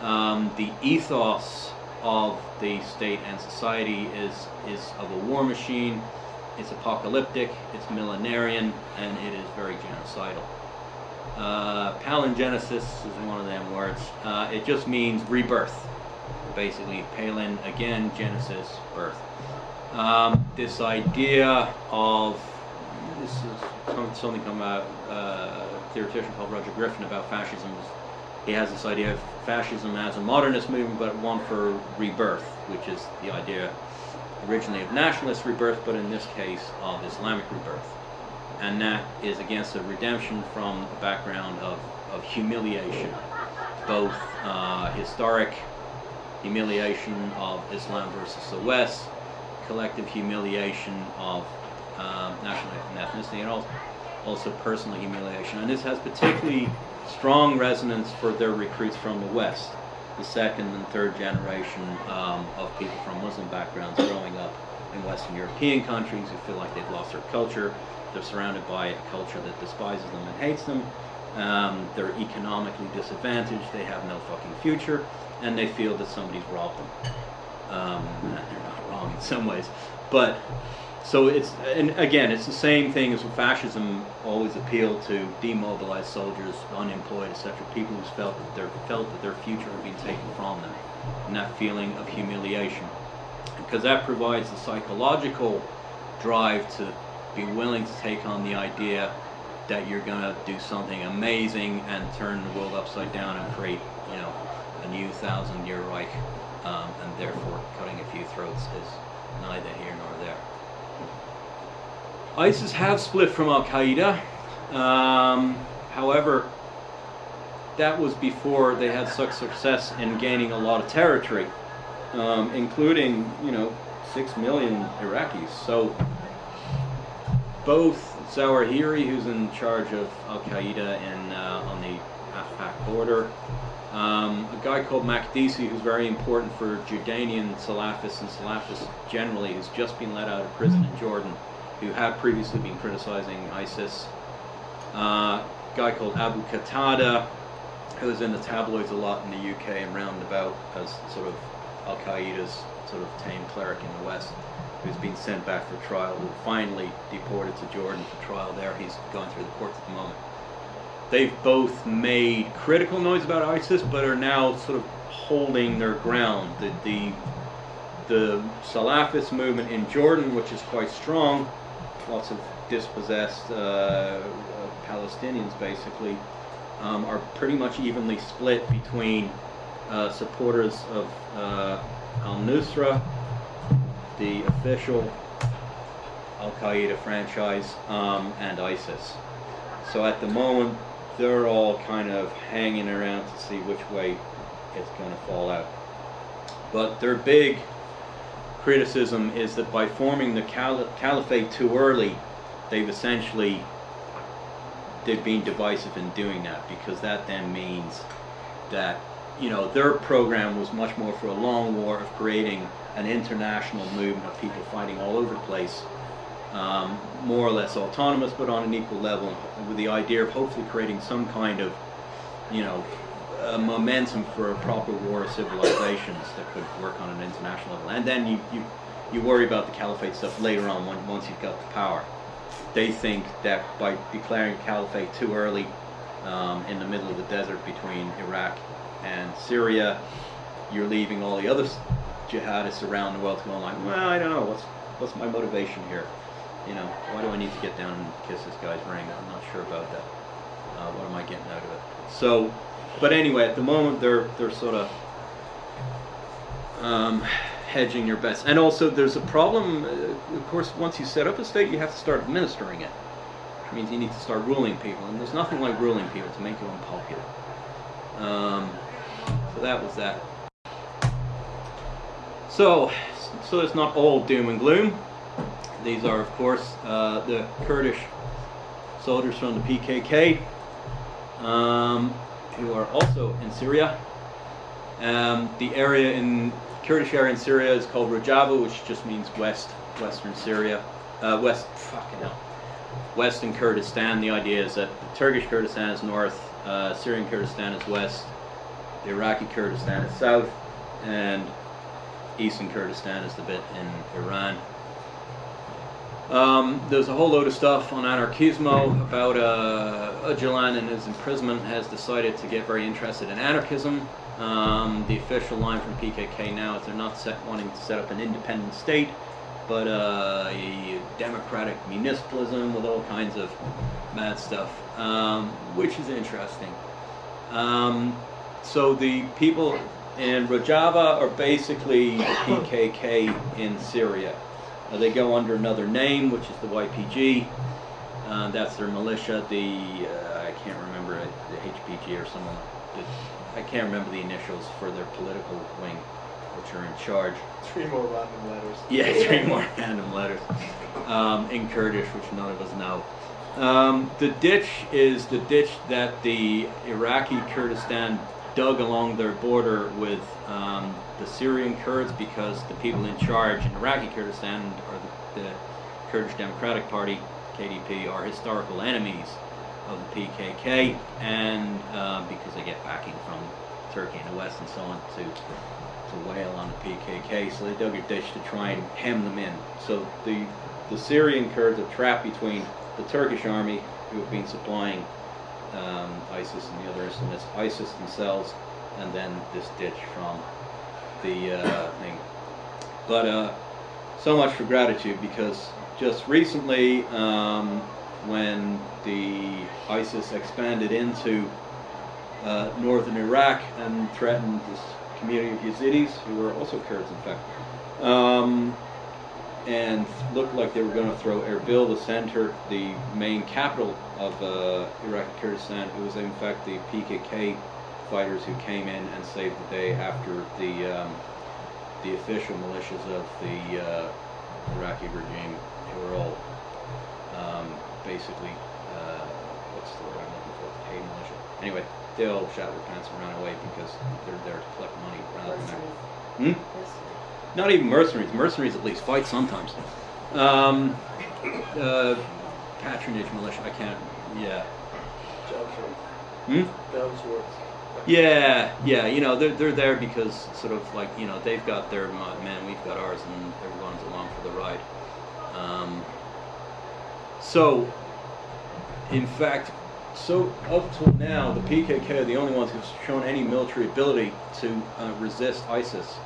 Um, the ethos of the state and society is is of a war machine. It's apocalyptic. It's millenarian, and it is very genocidal. Uh, palingenesis is one of them words. Uh, it just means rebirth. Basically, palin again, genesis, birth. Um, this idea of this is something come out uh, a theoretician called Roger Griffin about fascism. He has this idea of fascism as a modernist movement, but one for rebirth, which is the idea originally of nationalist rebirth, but in this case of Islamic rebirth. And that is against a redemption from a background of, of humiliation, both uh, historic humiliation of Islam versus the West, collective humiliation of um, national ethnicity, and also, also personal humiliation. And this has particularly strong resonance for their recruits from the West, the second and third generation um, of people from Muslim backgrounds growing up in Western European countries who feel like they've lost their culture. They're surrounded by a culture that despises them and hates them. Um, they're economically disadvantaged. They have no fucking future, and they feel that somebody's robbed them. Um, they're not wrong in some ways, but so it's and again it's the same thing as fascism always appealed to demobilized soldiers, unemployed, etc. People who felt that their felt that their future had been taken from them, and that feeling of humiliation, because that provides the psychological drive to be willing to take on the idea that you're going to do something amazing and turn the world upside down and create, you know, a new thousand-year Reich, um, and therefore cutting a few throats is neither here nor there. ISIS have split from Al Qaeda. Um, however, that was before they had such success in gaining a lot of territory, um, including, you know, six million Iraqis. So both Zawahiri, who's in charge of Al Qaeda in uh, on the AfPak border, um, a guy called Makdisi, who's very important for Jordanian Salafists and Salafists generally, who's just been let out of prison in Jordan who had previously been criticizing ISIS. Uh, a guy called Abu Qatada, who was in the tabloids a lot in the UK and roundabout as sort of Al Qaeda's sort of tame cleric in the West, who's been sent back for trial, who finally deported to Jordan for trial there. He's going through the courts at the moment. They've both made critical noise about ISIS, but are now sort of holding their ground. The, the, the Salafist movement in Jordan, which is quite strong, lots of dispossessed uh, Palestinians basically, um, are pretty much evenly split between uh, supporters of uh, al-Nusra, the official Al-Qaeda franchise, um, and ISIS. So at the moment, they're all kind of hanging around to see which way it's going to fall out. But their big criticism is that by forming the caliphate too early, they've essentially they've been divisive in doing that because that then means that you know their program was much more for a long war of creating an international movement of people fighting all over the place, um, more or less autonomous but on an equal level, with the idea of hopefully creating some kind of you know momentum for a proper war of civilizations that could work on an international level. And then you, you, you worry about the caliphate stuff later on when, once you've got the power. They think that by declaring caliphate too early um, in the middle of the desert between Iraq and Syria, you're leaving all the other jihadists around the world going like, well, I don't know, what's, what's my motivation here? You know, why do I need to get down and kiss this guy's ring? I'm not sure about that. Uh, what am I getting out of it? So, but anyway, at the moment they're they're sort of um, hedging your bets, and also there's a problem. Uh, of course, once you set up a state, you have to start administering it. Which means you need to start ruling people, and there's nothing like ruling people to make you unpopular. Um, so that was that. So, so it's not all doom and gloom. These are, of course, uh, the Kurdish soldiers from the PKK, um, who are also in Syria. Um, the area in Kurdish area in Syria is called Rojava, which just means west, western Syria, uh, west. Fucking hell. Western Kurdistan. The idea is that Turkish Kurdistan is north, uh, Syrian Kurdistan is west, the Iraqi Kurdistan is south, and eastern Kurdistan is the bit in Iran. Um, there's a whole load of stuff on Anarkismo about uh, Öcalan in his imprisonment has decided to get very interested in anarchism. Um, the official line from PKK now is they're not set, wanting to set up an independent state, but uh, a democratic municipalism with all kinds of mad stuff, um, which is interesting. Um, so the people in Rojava are basically the PKK in Syria. Uh, they go under another name, which is the YPG. Uh, that's their militia. The uh, I can't remember it, the HPG or someone. I can't remember the initials for their political wing, which are in charge. Three more random letters. Yeah, three more random letters um, in Kurdish, which none of us know. Um, the ditch is the ditch that the Iraqi Kurdistan dug along their border with um, the Syrian Kurds because the people in charge in Iraqi Kurdistan, or the, the Kurdish Democratic Party, KDP, are historical enemies of the PKK, and uh, because they get backing from Turkey and the West and so on to to wail on the PKK, so they dug a ditch to try and hem them in. So the the Syrian Kurds are trapped between the Turkish army, who have been supplying um, ISIS and the other Islamists, ISIS themselves, and then this ditch from the uh, thing. But uh, so much for gratitude because just recently, um, when the ISIS expanded into uh, northern Iraq and threatened this community of Yazidis, who were also Kurds, in fact, um, and looked like they were going to throw Erbil, the center, the main capital of uh, Iraqi Kurdistan. It was in fact the PKK fighters who came in and saved the day after the um, the official militias of the uh, Iraqi regime, who were all um, basically uh, what's the word I'm looking for? Paid militia. Anyway, they all shot their pants and ran away because they're there to collect money rather than. Hmm? Not even mercenaries. Mercenaries at least fight sometimes. Um, uh, patronage militia. I can't. Yeah. Jobsworth. Hmm? Jobsworth. Yeah, yeah. You know, they're they're there because sort of like you know they've got their mo- men, we've got ours, and everyone's along for the ride. Um, so, in fact, so up till now, the PKK are the only ones who've shown any military ability to uh, resist ISIS.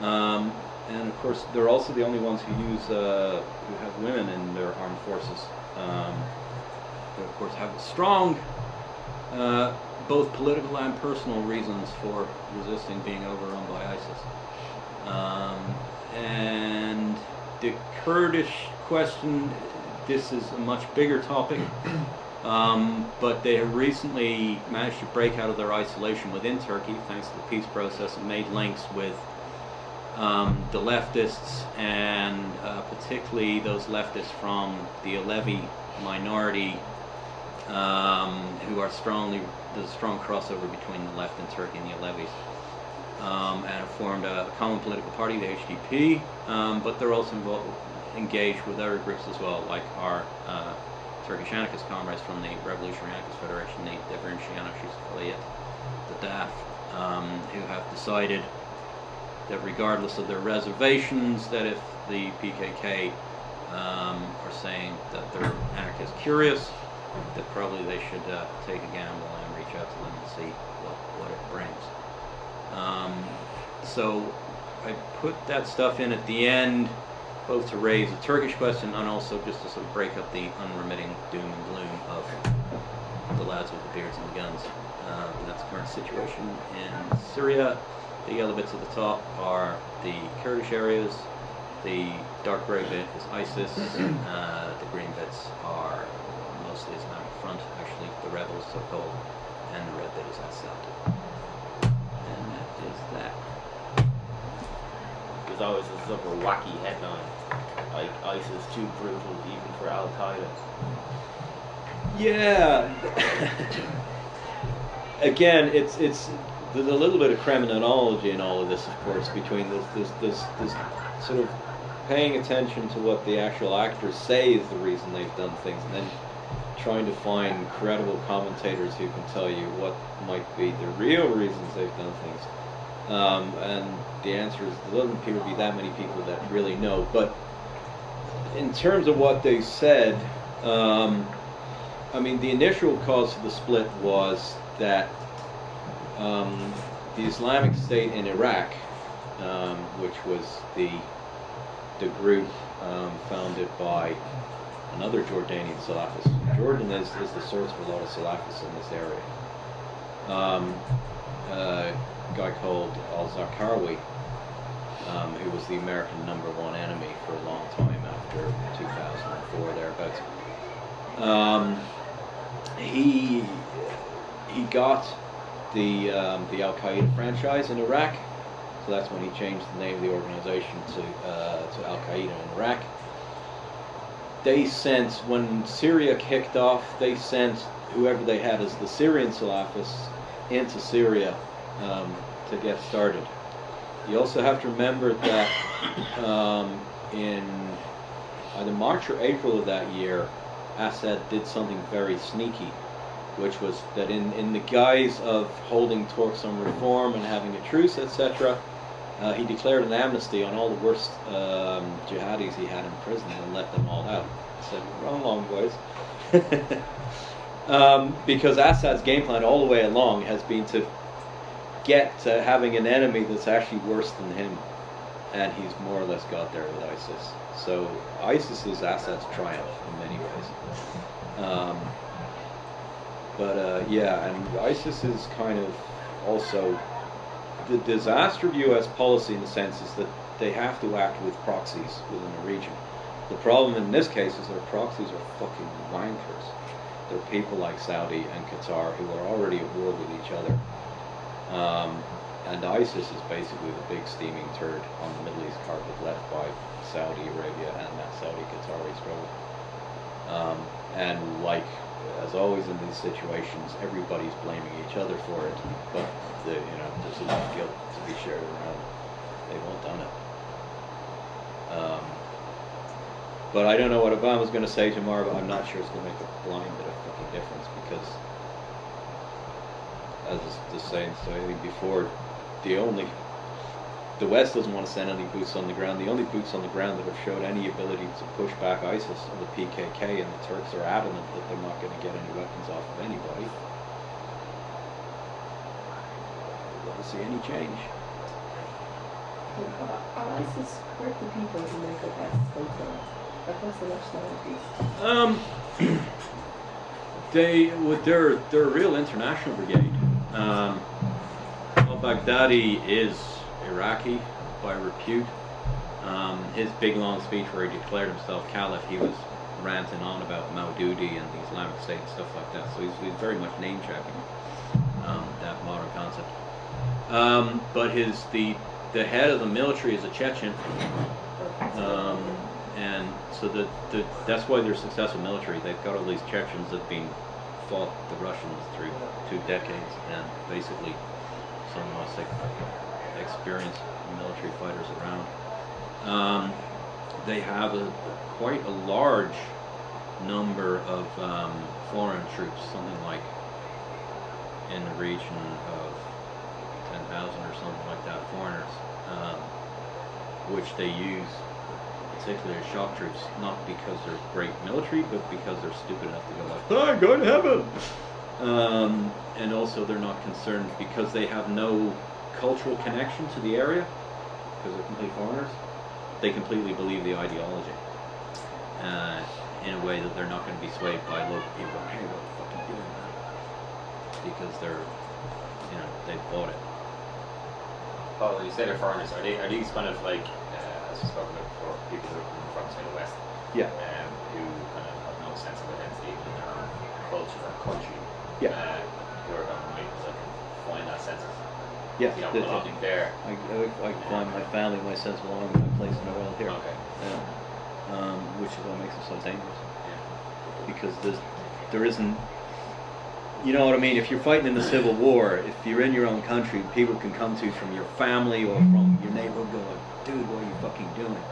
Um, and of course, they're also the only ones who use uh, who have women in their armed forces. Um, they of course have strong, uh, both political and personal reasons for resisting being overrun by ISIS. Um, and the Kurdish question, this is a much bigger topic. Um, but they have recently managed to break out of their isolation within Turkey thanks to the peace process and made links with um, the leftists and uh, particularly those leftists from the Alevi minority um, who are strongly, there's a strong crossover between the left in Turkey and the Alevis. Um, and have formed a common political party, the HDP, um, but they're also involved, engaged with other groups as well, like our uh, Turkish anarchist comrades from the Revolutionary Anarchist Federation, the Devrimci Anarchist Faaliyet, the DAF, um, who have decided that regardless of their reservations, that if the PKK um, are saying that they're anarchist curious, that probably they should uh, take a gamble and reach out to them and see what, what it brings. Um, so I put that stuff in at the end, both to raise a Turkish question and also just to sort of break up the unremitting doom and gloom of the lads with the beards and the guns. Um, that's the current situation in Syria. The yellow bits at the top are the Kurdish areas. The dark grey bit is ISIS. Uh, the green bits are mostly Islamic Front, actually the rebels so-called, and the red bit is Assad. And that is that. There's always a sort of a wacky headline, like ISIS too brutal even for Al Qaeda. Yeah. Again, it's it's there's a little bit of criminology in all of this, of course, between this this this, this sort of paying attention to what the actual actors say is the reason they've done things, and then trying to find credible commentators who can tell you what might be the real reasons they've done things. Um, and the answer is there doesn't appear to be that many people that really know. But in terms of what they said, um, I mean, the initial cause of the split was that um, the Islamic State in Iraq, um, which was the the group um, founded by another Jordanian Salafist. Jordan is, is the source for a lot of Salafists in this area. Um, uh, a guy called Al Zarqawi, um, who was the American number one enemy for a long time after 2004, thereabouts. Um, he he got the um, the Al Qaeda franchise in Iraq, so that's when he changed the name of the organization to uh, to Al Qaeda in Iraq. They sent when Syria kicked off, they sent whoever they had as the Syrian Salafists into Syria um, to get started. You also have to remember that um, in either March or April of that year, Assad did something very sneaky, which was that in, in the guise of holding talks on reform and having a truce, etc., uh, he declared an amnesty on all the worst um, jihadis he had in prison and let them all out. I said, run along, boys. um, because Assad's game plan all the way along has been to get to having an enemy that's actually worse than him. And he's more or less got there with ISIS. So ISIS is Assad's triumph in many ways. Um, but uh, yeah, and ISIS is kind of also the disaster of U.S. policy in the sense is that they have to act with proxies within the region. The problem in this case is their proxies are fucking wankers. They're people like Saudi and Qatar who are already at war with each other. Um, and ISIS is basically the big steaming turd on the Middle East carpet left by Saudi Arabia and that Saudi-Qatari struggle. Um, and like, as always in these situations, everybody's blaming each other for it. But, the, you know, there's enough guilt to be shared around. They've all done it. Um, but I don't know what Obama's going to say tomorrow, but I'm not sure it's going to make a blind bit of fucking difference because, as the saying so I think before, the only the West doesn't want to send any boots on the ground. The only boots on the ground that have showed any ability to push back ISIS are the PKK, and the Turks are adamant that they're not going to get any weapons off of anybody. We don't see any change. Are ISIS working people who make up ISIS themselves? Across the nationalities? Um, they would. They're they're a real international brigade. Um, al-Baghdadi is Iraqi by repute. Um, his big long speech where he declared himself caliph, he was ranting on about Maududi and the Islamic State and stuff like that. So he's, he's very much name checking um, that modern concept. Um, but his the the head of the military is a Chechen. Um, and so the, the, that's why they're successful military. They've got all these Chechens that have been fought the Russians through two decades, and basically some most ex- experienced military fighters around. Um, they have a quite a large number of um, foreign troops, something like in the region of 10,000 or something like that, foreigners, um, which they use particularly as shock troops, not because they're great military, but because they're stupid enough to go like, I'm going to heaven! Um, and also they're not concerned because they have no cultural connection to the area, because they're complete foreigners, they completely believe the ideology. Uh, in a way that they're not going to be swayed by local people going, hey, what the fuck are you doing, man? Because they're, you know, they've bought it. Oh, when you say they're foreigners, are they are these kind of like uh, as we spoke about before, people who come from say the West, Yeah. um, who kind of have no sense of identity in their own culture or country, Yeah. uh, who are going to make like find that sense of Yeah. you know the- the- belonging there. I, I, I find my family, my sense of belonging, my place in the world here. Okay. Yeah. Um, which is what makes it so dangerous. Yeah. Because there's, there isn't, you know what I mean? If you're fighting in the Civil War, if you're in your own country, people can come to you from your family or from your neighborhood and go dude, what are you fucking doing?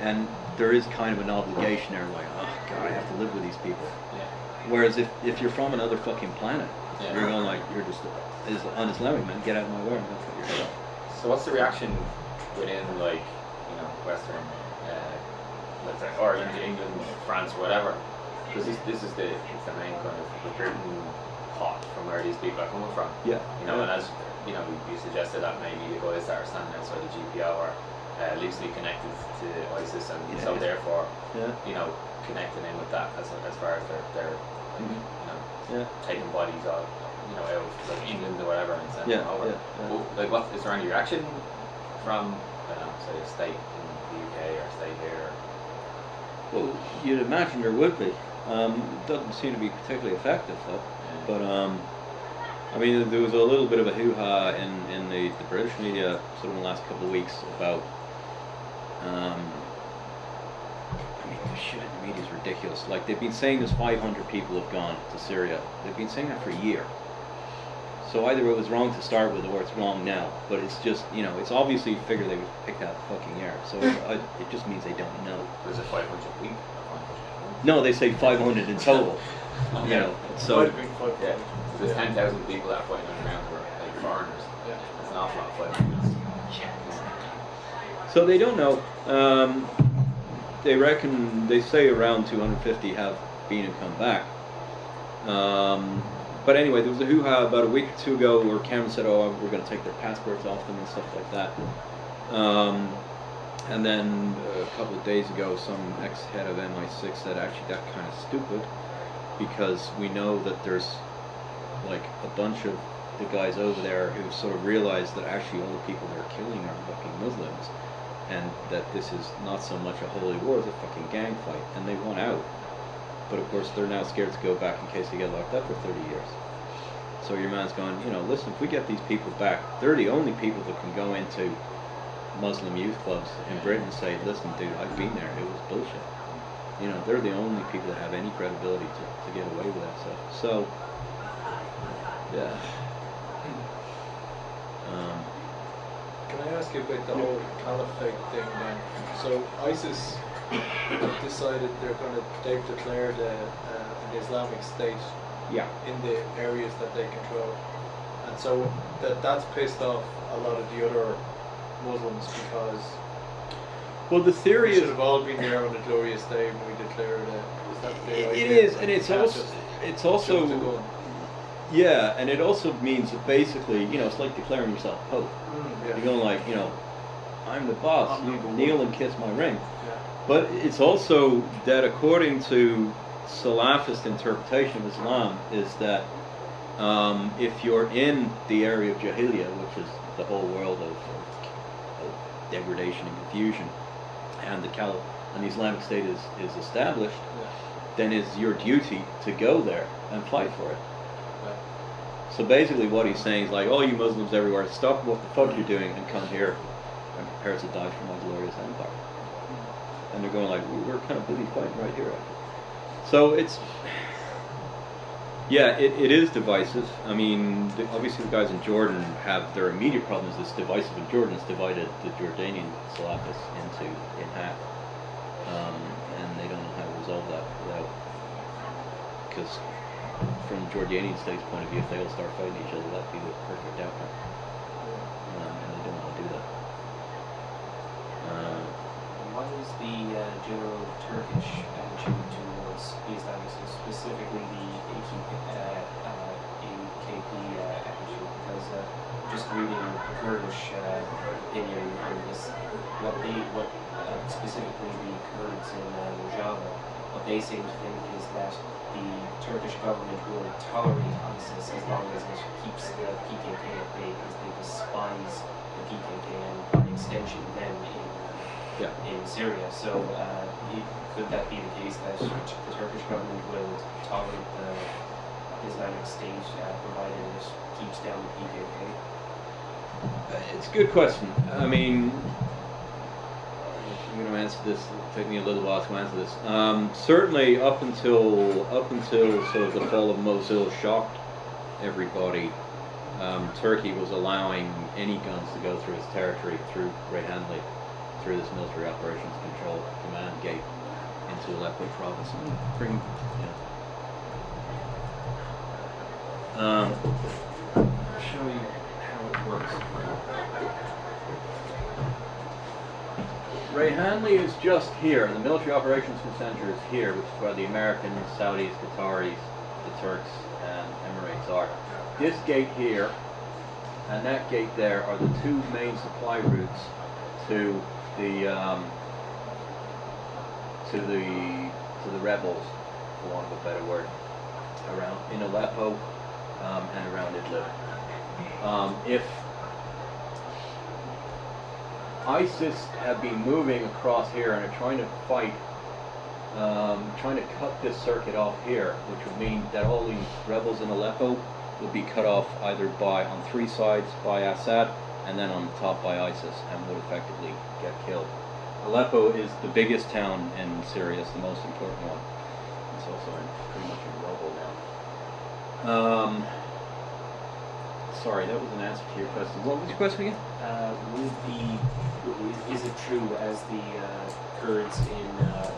And there is kind of an obligation there, like, oh god, I have to live with these people. Yeah. Whereas if, if you're from another fucking planet, Yeah. you're going like, you're just is un-Islamic, man, get out of my way and go put your. So what's the reaction within like you know Western, uh, let's say Ireland, England, France, whatever? Because this, this is the it's the main kind of recruiting pot from where these people are coming from. Yeah. You know, and as you know, you suggested that maybe the guys that are standing outside the GPO are uh, loosely connected to ISIS, and Yeah, so yeah. therefore, Yeah. you know, connecting in with that as, as far as they're, they're like, Mhm. you know, Yeah. taking bodies out, you know, like England or whatever and sending Yeah, them over. yeah, yeah. Well, like, what is there any reaction from, know, say a state in the UK or a state here? Well, you'd imagine there would be. Um, it doesn't seem to be particularly effective though. Yeah. But um, I mean, there was a little bit of a hoo-ha in, in the, the British media sort of in the last couple of weeks about. Um, I mean, the shit in the media is ridiculous. Like they've been saying this 500 people have gone to Syria. They've been saying that for a year. So either it was wrong to start with, or it's wrong now. But it's just, you know, it's obviously a figure they would pick out of fucking air. So it, it just means they don't know. Was it 500 a week? No, they say 500 in total. Okay. You know, so have been quite Yeah. there's 10,000 people that are fighting on the ground who are like foreigners. Yeah. That's an awful lot of fighting. so they don't know. Um, they reckon they say around 250 have been and come back. Um, but anyway, there was a hoo-ha about a week or two ago where Cameron said, "Oh, we're going to take their passports off them and stuff like that." Um, and then a couple of days ago, some ex-head of MI6 said, "Actually, that's kind of stupid because we know that there's like a bunch of the guys over there who sort of realized that actually all the people they're killing are fucking Muslims, and that this is not so much a holy war as a fucking gang fight, and they want out. But of course, they're now scared to go back in case they get locked up for 30 years. So your man's going, you know, listen, if we get these people back, they're the only people that can go into Muslim youth clubs in Britain and say, listen, dude, I've been there, it was bullshit. You know, they're the only people that have any credibility to, to get away with that stuff. So, yeah. Um, Can I ask you about the whole caliphate thing then? So ISIS decided they're going to, they've declared a, uh, an Islamic State yeah. in the areas that they control. And so that that's pissed off a lot of the other Muslims because Well, the theory should is have all been there on the glorious day when we declared it. Is that the it idea? is, and it's also it's also yeah, and it also means that basically, you know, it's like declaring yourself pope. Mm, You're going like, you know, I'm the boss. I'm number kneel and kiss my ring. yeah. But it's also that according to Salafist interpretation of Islam is that um, if you're in the area of Jahiliyyah, which is the whole world of, of, of degradation and confusion, and the Caliph and the Islamic State is, is established, yeah. then it's your duty to go there and fight for it. Right. So basically, what he's saying is like, all you Muslims everywhere, stop what the fuck you're doing and come here and prepare to die for my glorious empire. And they're going like, "We- we're kind of busy fighting right here. So it's, yeah, it, it is divisive. I mean, the, obviously the guys in Jordan have their immediate problem is it's divisive in Jordan. It's divided the Jordanian Salafists into in half, um, and they don't know how to resolve that without because from Jordanian state's point of view, if they all start fighting each other, that'd be the perfect outcome. Um, and they don't want to do that. Uh, Is the uh, general Turkish attitude towards Islamic, so specifically the AKP, uh, uh, AKP uh, attitude? Because uh, just reading Kurdish opinion on this, what they, what specifically the Kurds in Rojava, what they seem to think is that the Turkish government will tolerate ISIS as long as it keeps the PKK at bay, because they despise the PKK and by extension them in yeah. in Syria. So, uh, could that be the case that the Turkish government will tolerate the Islamic State uh, provided it keeps down the PKK? Uh, It's a good question. I mean, I'm going to answer this. It'll take me a little while to answer this. Um, certainly, up until up until sort of the fall of Mosul shocked everybody. Um, Turkey was allowing any guns to go through its territory through Reyhanli, through this military operations control command gate into Aleppo province. And bring, you know. Um, I'll show you how it works. Reyhanli is just here. The military operations center is here, which is where the Americans, Saudis, Qataris, the Turks, and Emirates are. This gate here and that gate there are the two main supply routes to the um, to the to the rebels, for want of a better word, around in Aleppo um, and around Idlib. Um, if ISIS have been moving across here and are trying to fight, um, trying to cut this circuit off here, which would mean that all these rebels in Aleppo would be cut off either by, on three sides by Assad, and then on the top by ISIS, and would effectively killed. Aleppo is the biggest town in Syria, it's the most important one. It's also in, pretty much in rubble now. Um, sorry, that was an answer to your question. What was your question again? Uh, would the is it true as the uh, Kurds in uh,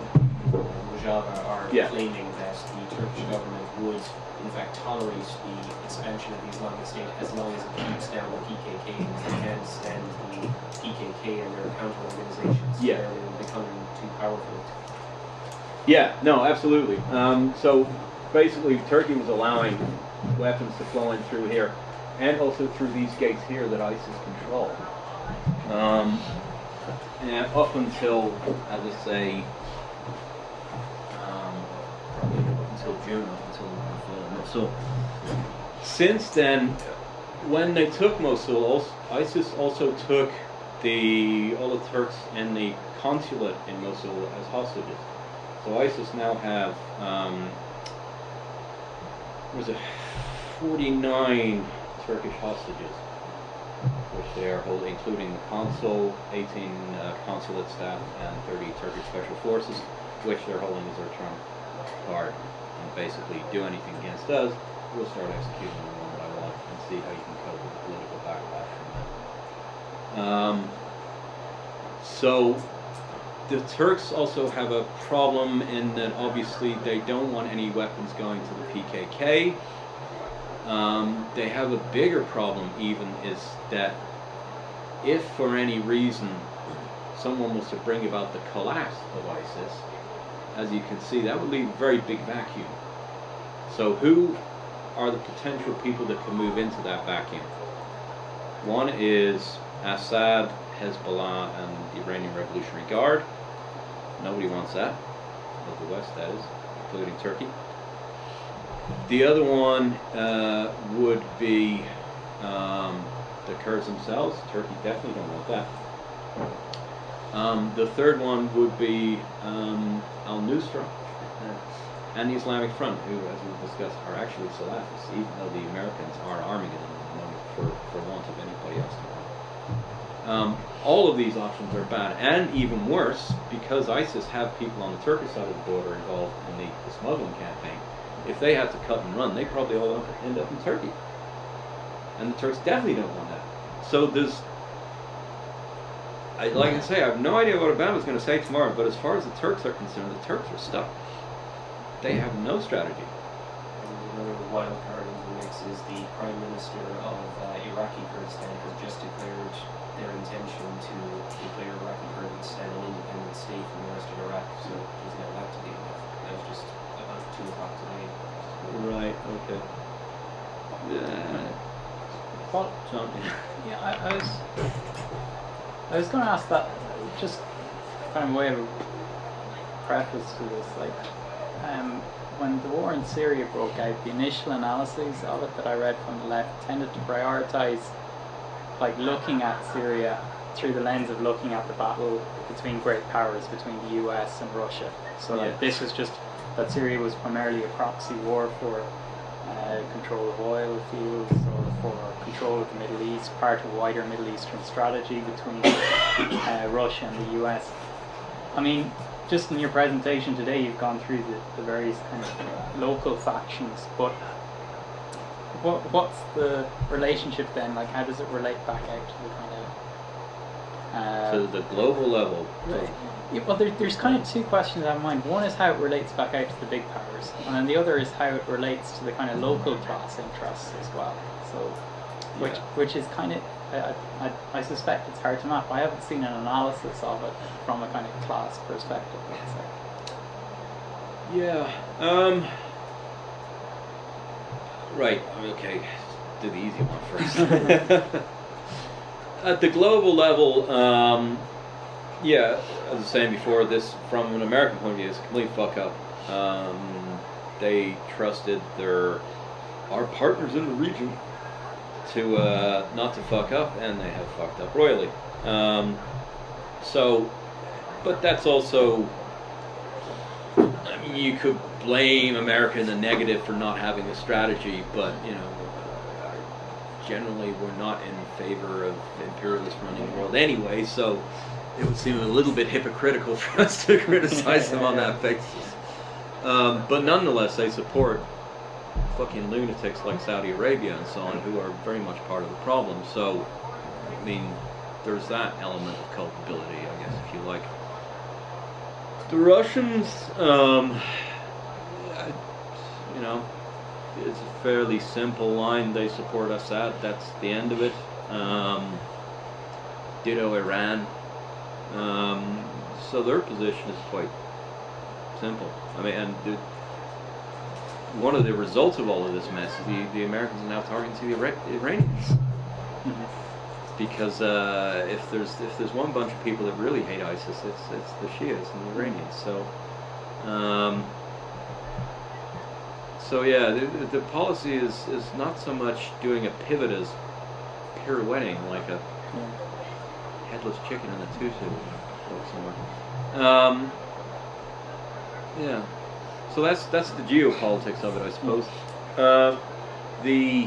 Rojava are Yeah. claiming that the Turkish government would in fact tolerate the expansion of the Islamic State as long as it keeps down the PKK because they can't stand the PKK and their counter organizations. Yeah. They're becoming too powerful. Yeah, no, absolutely. Um, so basically, Turkey was allowing weapons to flow in through here, and also through these gates here that ISIS control. Um, and up until, as I say, until June, until. Since then, when they took Mosul, ISIS also took the all the Turks in the consulate in Mosul as hostages. So ISIS now have um, was it 49 Turkish hostages, which they are holding, including the consul, 18 uh, consulate staff, and 30 Turkish special forces, which they're holding as their trump card. Basically, do anything against us, we'll start executing them one by one and see how you can cope with the political backlash from that. Um, so the Turks also have a problem in that obviously they don't want any weapons going to the PKK. Um, they have a bigger problem even is that if for any reason someone was to bring about the collapse of ISIS, as you can see, that would leave a very big vacuum. So who are the potential people that can move into that vacuum? One is Assad, Hezbollah, and the Iranian Revolutionary Guard. Nobody wants that, of the West, that is, including Turkey. The other one uh, would be um, the Kurds themselves. Turkey definitely don't want that. Um, the third one would be um, Al Nusra and the Islamic Front, who, as we've discussed, are actually Salafists, even though the Americans are arming them for, for want of anybody else to arm. Um, all of these options are bad, and even worse, because ISIS have people on the Turkish side of the border involved in the, the smuggling campaign. If they have to cut and run, they probably all end up in Turkey. And the Turks definitely don't want that. So there's, I, like I say, I have no idea what Obama's going to say tomorrow, but as far as the Turks are concerned, the Turks are stuck. They have no strategy. And, you know, wild card in the mix is the Prime Minister of uh, Iraqi Kurdistan has just declared their intention to declare Iraqi Kurdistan an independent state from the rest of Iraq. So there's now that to deal with. That was just about two o'clock today. Right. Okay. Yeah. What? John. Yeah, I, I was. I was going to ask that just kind of way of a preface to this. Like, um, when the war in Syria broke out, the initial analyses of it that I read from the left tended to prioritize, like, looking at Syria through the lens of looking at the battle between great powers, between the U.S. and Russia. So Yeah. this was just that Syria was primarily a proxy war for uh, control of oil fields or for control of the Middle East, part of wider Middle Eastern strategy between uh, Russia and the US. I mean, just in your presentation today, you've gone through the, the various kind of local factions, but what what's the relationship then? Like, how does it relate back out to the kind of uh, To the global level. Right. Yeah, well, there, there's kind of two questions I have in mind. One is how it relates back out to the big powers, and then the other is how it relates to the kind of local class interests as well. So, which Yeah. which is kind of, I, I, I suspect it's hard to map. I haven't seen an analysis of it from a kind of class perspective. Yeah. Um. Right. Okay. Do the easy one first. At the global level, um, yeah, as I was saying before, this from an American point of view is a complete fuck up. Um, they trusted their our partners in the region to uh, not to fuck up, and they have fucked up royally. Um, so, but that's also I mean, you could blame America in the negative for not having a strategy, but you know, generally we're not in favor of imperialists running the world anyway. So it would seem a little bit hypocritical for us to criticize them on that basis. Um, but nonetheless, they support fucking lunatics like Saudi Arabia and so on, who are very much part of the problem. So, I mean, there's that element of culpability, I guess, if you like. The Russians, um, you know, it's a fairly simple line. They support Assad. That's the end of it. Um, ditto Iran. Um, so their position is quite simple. I mean, and the, one of the results of all of this mess is the, the Americans are now targeting the Iranians because uh, if there's if there's one bunch of people that really hate ISIS, it's it's the Shias and the Iranians. So, um, so yeah, the, the- the policy is is not so much doing a pivot as pirouetting like a headless chicken in a tutu somewhere. Um, yeah, so that's that's the geopolitics of it, I suppose. Uh, the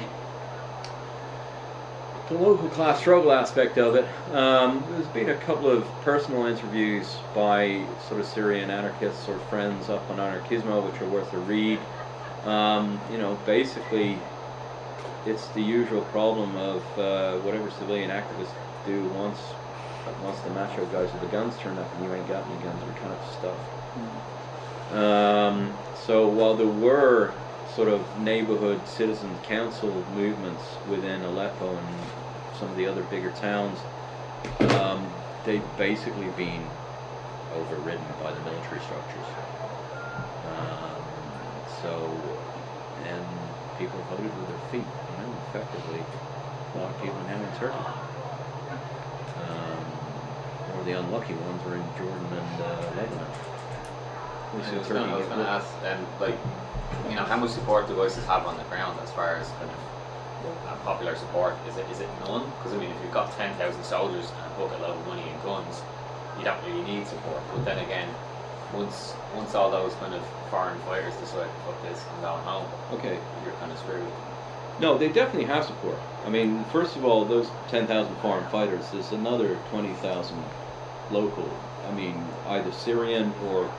the local class struggle aspect of it. Um, there's been a couple of personal interviews by sort of Syrian anarchists or friends up on Anarkismo, which are worth a read. Um, you know, basically, it's the usual problem of uh, whatever civilian activists do once once the macho guys with the guns turn up and you ain't got any guns, we're kind of stuff. Um, so while there were sort of neighborhood citizen council movements within Aleppo and some of the other bigger towns, um, they've basically been overridden by the military structures. Um, so, and people voted with their feet, you know, effectively. A lot of people now in Turkey. Um, or the unlucky ones were in Jordan and uh, Lebanon. I was gonna, I was it gonna worked. ask, and like, you know, how much support do ISIS have on the ground as far as kind of uh, popular support? Is it is it none? Because I mean, if you've got ten thousand soldiers and a bucket load of money and guns, you don't really need support. But then again, once once all those kind of foreign fighters decide fuck this, I'm going home, Okay. you're kind of screwed. No, they definitely have support. I mean, first of all, those 10,000 foreign fighters, there's another 20,000 local. I mean, either Syrian or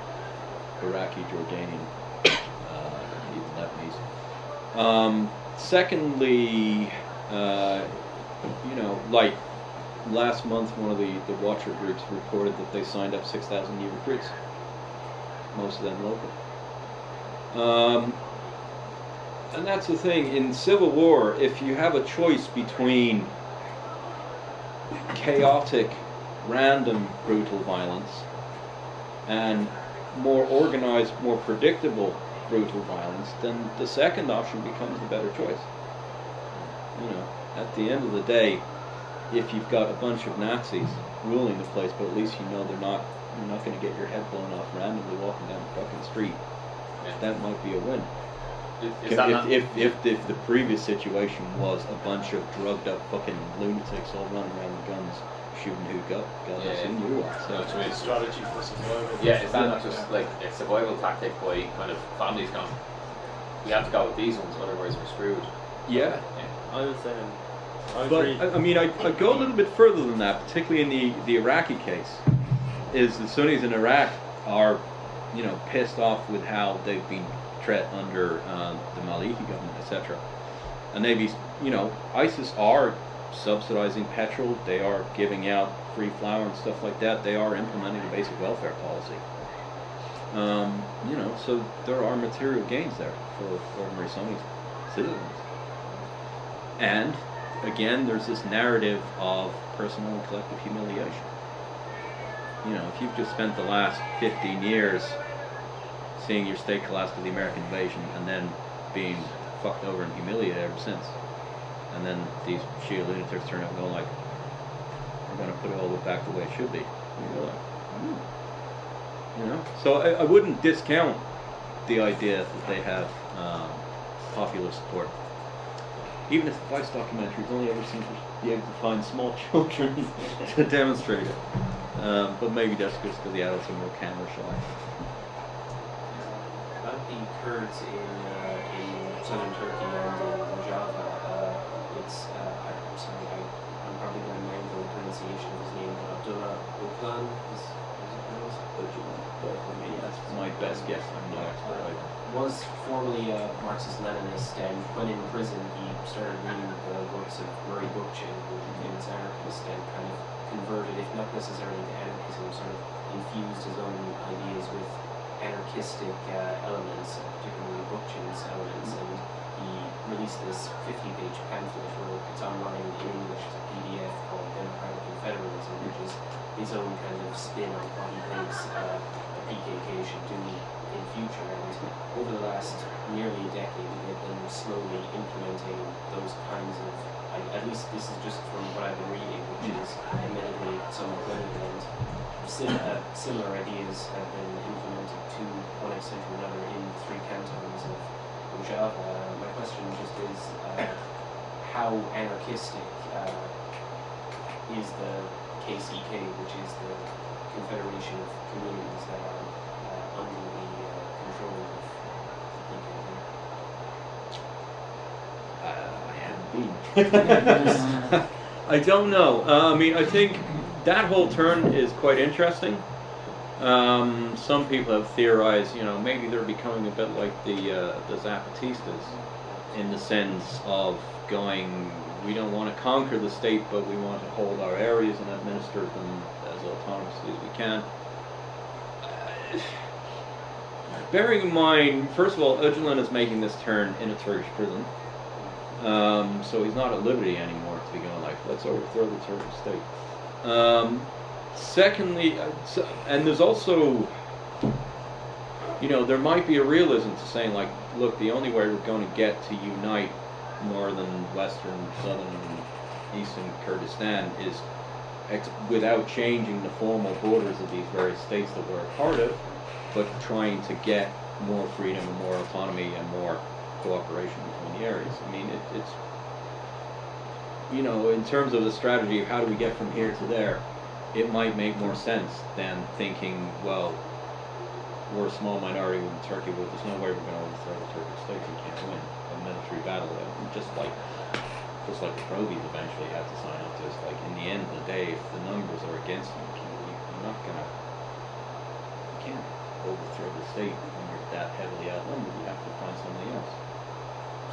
Iraqi, Jordanian, uh, even Lebanese. Um, secondly, uh, you know, like last month, one of the, the watcher groups reported that they signed up 6,000 new recruits, most of them local. Um, and that's the thing in civil war. If you have a choice between chaotic, random, brutal violence and more organized, more predictable brutal violence, then the second option becomes the better choice. You know, at the end of the day, if you've got a bunch of Nazis ruling the place, but at least you know they're not you're not going to get your head blown off randomly walking down the fucking street. Yeah. That might be a win. Is, is If, if, not, if, if, if the previous situation was a bunch of drugged up fucking lunatics all running around with guns shooting who got God knows Yeah. who knew what. So it's It's a strategy for survival. yeah, is that not just like a survival tactic by kind of families going, we have to go with these ones, otherwise we're screwed. yeah. Yeah. I was saying, I But agree. I, I mean, I, I go a little bit further than that, particularly in the, the Iraqi case. Is the Sunnis in Iraq are, you know, pissed off with how they've been treated under um, the Maliki government, etc. And they be, you know, ISIS are subsidizing petrol. They are giving out free flour and stuff like that. They are implementing a basic welfare policy. Um, you know, so there are material gains there for ordinary Sunni citizens. And again, there's this narrative of personal and collective humiliation. You know, if you've just spent the last 15 years seeing your state collapse to the American invasion and then being fucked over and humiliated ever since, and then these Shia lunatics turn up and go like, we're going to put it all the back the way it should be. And you go like, hmm. You know? So I, I wouldn't discount the idea that they have um, popular support even if the Vice documentaries only ever seem to be able to find small children to demonstrate it. Um, but maybe that's just because the adults are more camera shy. About the Kurds in, uh, in southern Turkey and in Rojava, uh, it's, uh, I'm sorry, I, I'm probably going to mangle the pronunciation of his name, but Abdullah Öcalan is, is it pronounced? But I mean, that's my best guess. I'm no expert. I, was formerly a Marxist-Leninist, and when in prison, he started reading the works of Murray Bookchin, who was a famous anarchist, and kind of converted, if not necessarily to anarchism, sort of infused his own ideas with anarchistic uh, elements, particularly Bookchin's elements, and he released this 50-page pamphlet, where it's online in English, it's a PDF called Democratic Confederalism, which is his own kind of spin on what he thinks uh, the PKK should do in future. And over the last nearly a decade, they've been slowly implementing those kinds of, I, at least this is just from what I've been reading, which is admittedly somewhat limited, and sim- uh, similar ideas have been implemented to one extent or another in three cantons of Rojava. Uh, my question just is, uh, how anarchistic uh, is the KCK, which is the Confederation of Communities that are uh, under the uh, control I haven't been. I don't know. Uh, I mean, I think that whole turn is quite interesting. Um, some people have theorized, you know, maybe they're becoming a bit like the uh, the Zapatistas, in the sense of going, we don't want to conquer the state, but we want to hold our areas and administer them as autonomously as we can. Uh, bearing in mind, first of all, Öcalan is making this turn in a Turkish prison. Um, so he's not at liberty anymore to be going like, let's overthrow the Turkish state. Um, secondly, uh, and there's also, you know, there might be a realism to saying like, look, the only way we're going to get to unite northern, western, southern, and eastern Kurdistan is without changing the formal borders of these various states that we're a part of, but trying to get more freedom and more autonomy and more cooperation between the areas. I mean, it, it's, you know, in terms of the strategy of how do we get from here to there, it might make more sense than thinking, well, we're a small minority within Turkey, but there's no way we're going to overthrow the Turkish state. We can't win a military battle. Just like, just like the Provies eventually had to sign up to, it's like in the end of the day, if the numbers are against you- you're not going to, you can't overthrow the state when you're that heavily outnumbered. You have to find something else.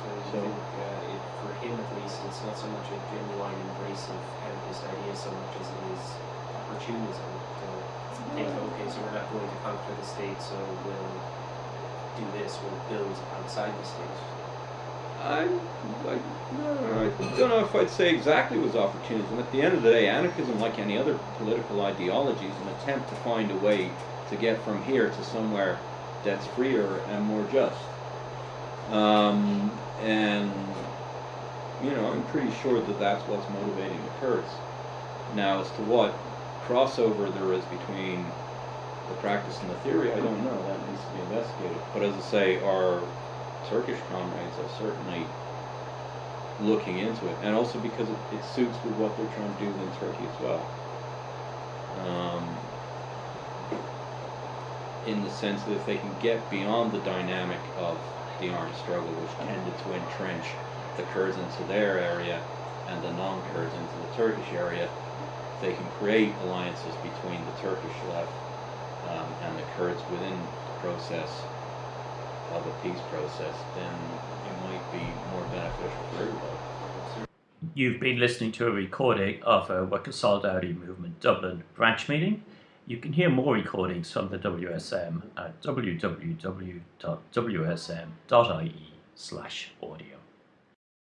So you So- think uh, it, for him at least, it's not so much a genuine embrace of anarchist ideas so much as it is opportunism. To think, okay, so we're not going to conquer the state, so we'll do this, we'll build outside the state. I, I, no, I don't know if I'd say exactly was opportunism. At the end of the day, anarchism, like any other political ideology, is an attempt to find a way to get from here to somewhere that's freer and more just. Um, and you know, I'm pretty sure that that's what's motivating the Kurds. Now, as to what crossover there is between the practice and the theory, I don't know. That needs to be investigated. But as I say, our Turkish comrades are certainly looking into it, and also because it, it suits with what they're trying to do in Turkey as well. Um, in the sense that if they can get beyond the dynamic of the armed struggle, which tended to entrench the Kurds into their area and the non-Kurds into the Turkish area, they can create alliances between the Turkish left um, and the Kurds within the process of a peace process, then it might be more beneficial for everybody. You've been listening to a recording of a Workers' Solidarity Movement Dublin branch meeting. You can hear more recordings from the WSM at www.wsm.ie slash audio.